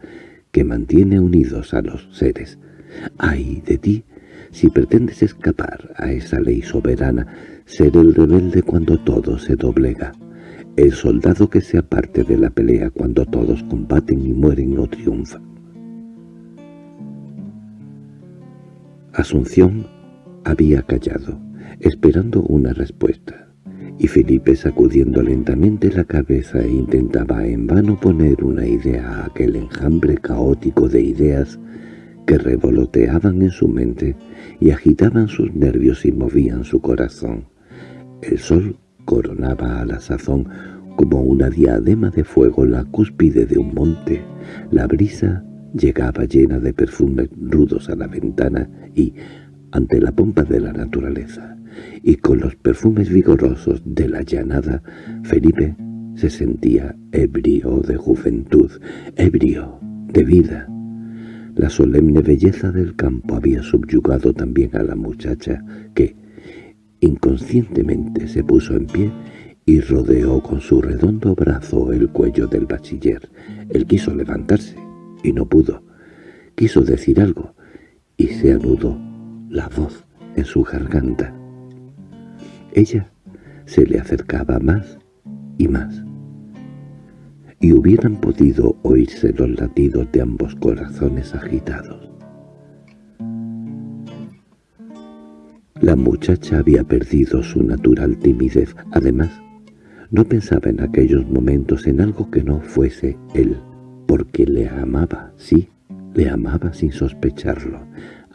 que mantiene unidos a los seres. ¡Ay de ti! Si pretendes escapar a esa ley soberana, ser el rebelde cuando todo se doblega. El soldado que se aparte de la pelea cuando todos combaten y mueren no triunfa. Asunción había callado, esperando una respuesta, y Felipe sacudiendo lentamente la cabeza intentaba en vano poner una idea a aquel enjambre caótico de ideas que revoloteaban en su mente y agitaban sus nervios y movían su corazón. El sol coronaba a la sazón como una diadema de fuego la cúspide de un monte, la brisa Llegaba llena de perfumes rudos a la ventana y, ante la pompa de la naturaleza, y con los perfumes vigorosos de la llanada, Felipe se sentía ebrio de juventud, ebrio de vida. La solemne belleza del campo había subyugado también a la muchacha que, inconscientemente, se puso en pie y rodeó con su redondo brazo el cuello del bachiller. Él quiso levantarse, y no pudo. Quiso decir algo, y se anudó la voz en su garganta. Ella se le acercaba más y más, y hubieran podido oírse los latidos de ambos corazones agitados. La muchacha había perdido su natural timidez. Además, no pensaba en aquellos momentos en algo que no fuese él porque le amaba, sí, le amaba sin sospecharlo.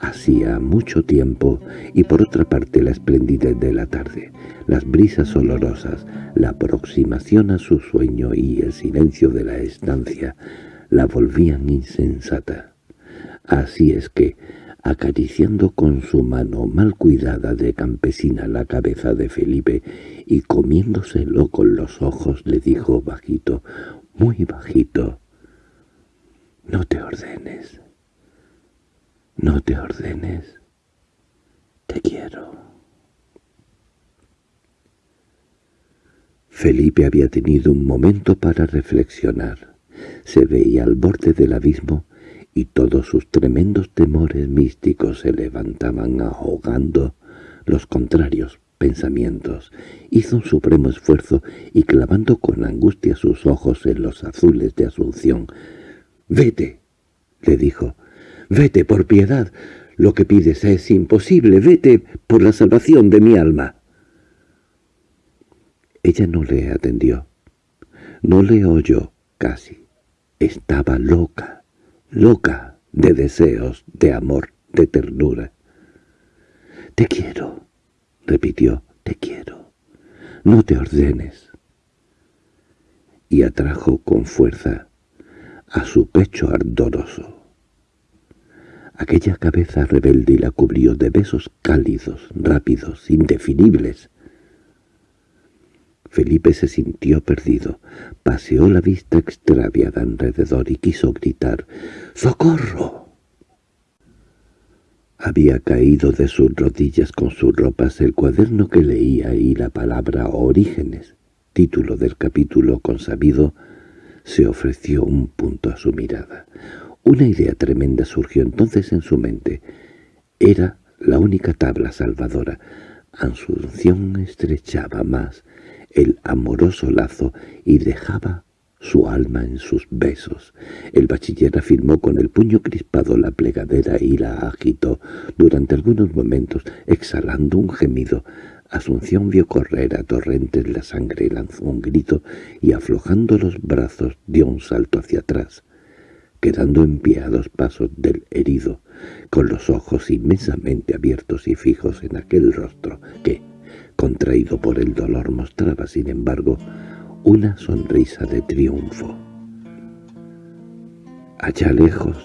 Hacía mucho tiempo, y por otra parte la esplendidez de la tarde, las brisas olorosas, la aproximación a su sueño y el silencio de la estancia la volvían insensata. Así es que, acariciando con su mano mal cuidada de campesina la cabeza de Felipe y comiéndoselo con los ojos, le dijo bajito, muy bajito, no te ordenes. No te ordenes. Te quiero. Felipe había tenido un momento para reflexionar. Se veía al borde del abismo y todos sus tremendos temores místicos se levantaban ahogando los contrarios pensamientos. Hizo un supremo esfuerzo y clavando con angustia sus ojos en los azules de Asunción, «Vete», le dijo. «Vete por piedad. Lo que pides es imposible. Vete por la salvación de mi alma». Ella no le atendió. No le oyó casi. Estaba loca, loca de deseos, de amor, de ternura. «Te quiero», repitió, «te quiero. No te ordenes». Y atrajo con fuerza a su pecho ardoroso. Aquella cabeza rebelde la cubrió de besos cálidos, rápidos, indefinibles. Felipe se sintió perdido, paseó la vista extraviada alrededor y quiso gritar «¡Socorro!». Había caído de sus rodillas con sus ropas el cuaderno que leía y la palabra «Orígenes», título del capítulo consabido se ofreció un punto a su mirada. Una idea tremenda surgió entonces en su mente. Era la única tabla salvadora. Asunción estrechaba más el amoroso lazo y dejaba su alma en sus besos. El bachiller afirmó con el puño crispado la plegadera y la agitó durante algunos momentos, exhalando un gemido. Asunción vio correr a torrentes la sangre, lanzó un grito y aflojando los brazos dio un salto hacia atrás. Quedando en pie a dos pasos del herido, con los ojos inmensamente abiertos y fijos en aquel rostro que, contraído por el dolor, mostraba, sin embargo, una sonrisa de triunfo. Allá lejos,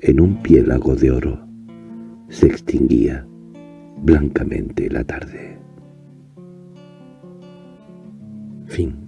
en un piélago de oro, se extinguía blancamente la tarde. Fin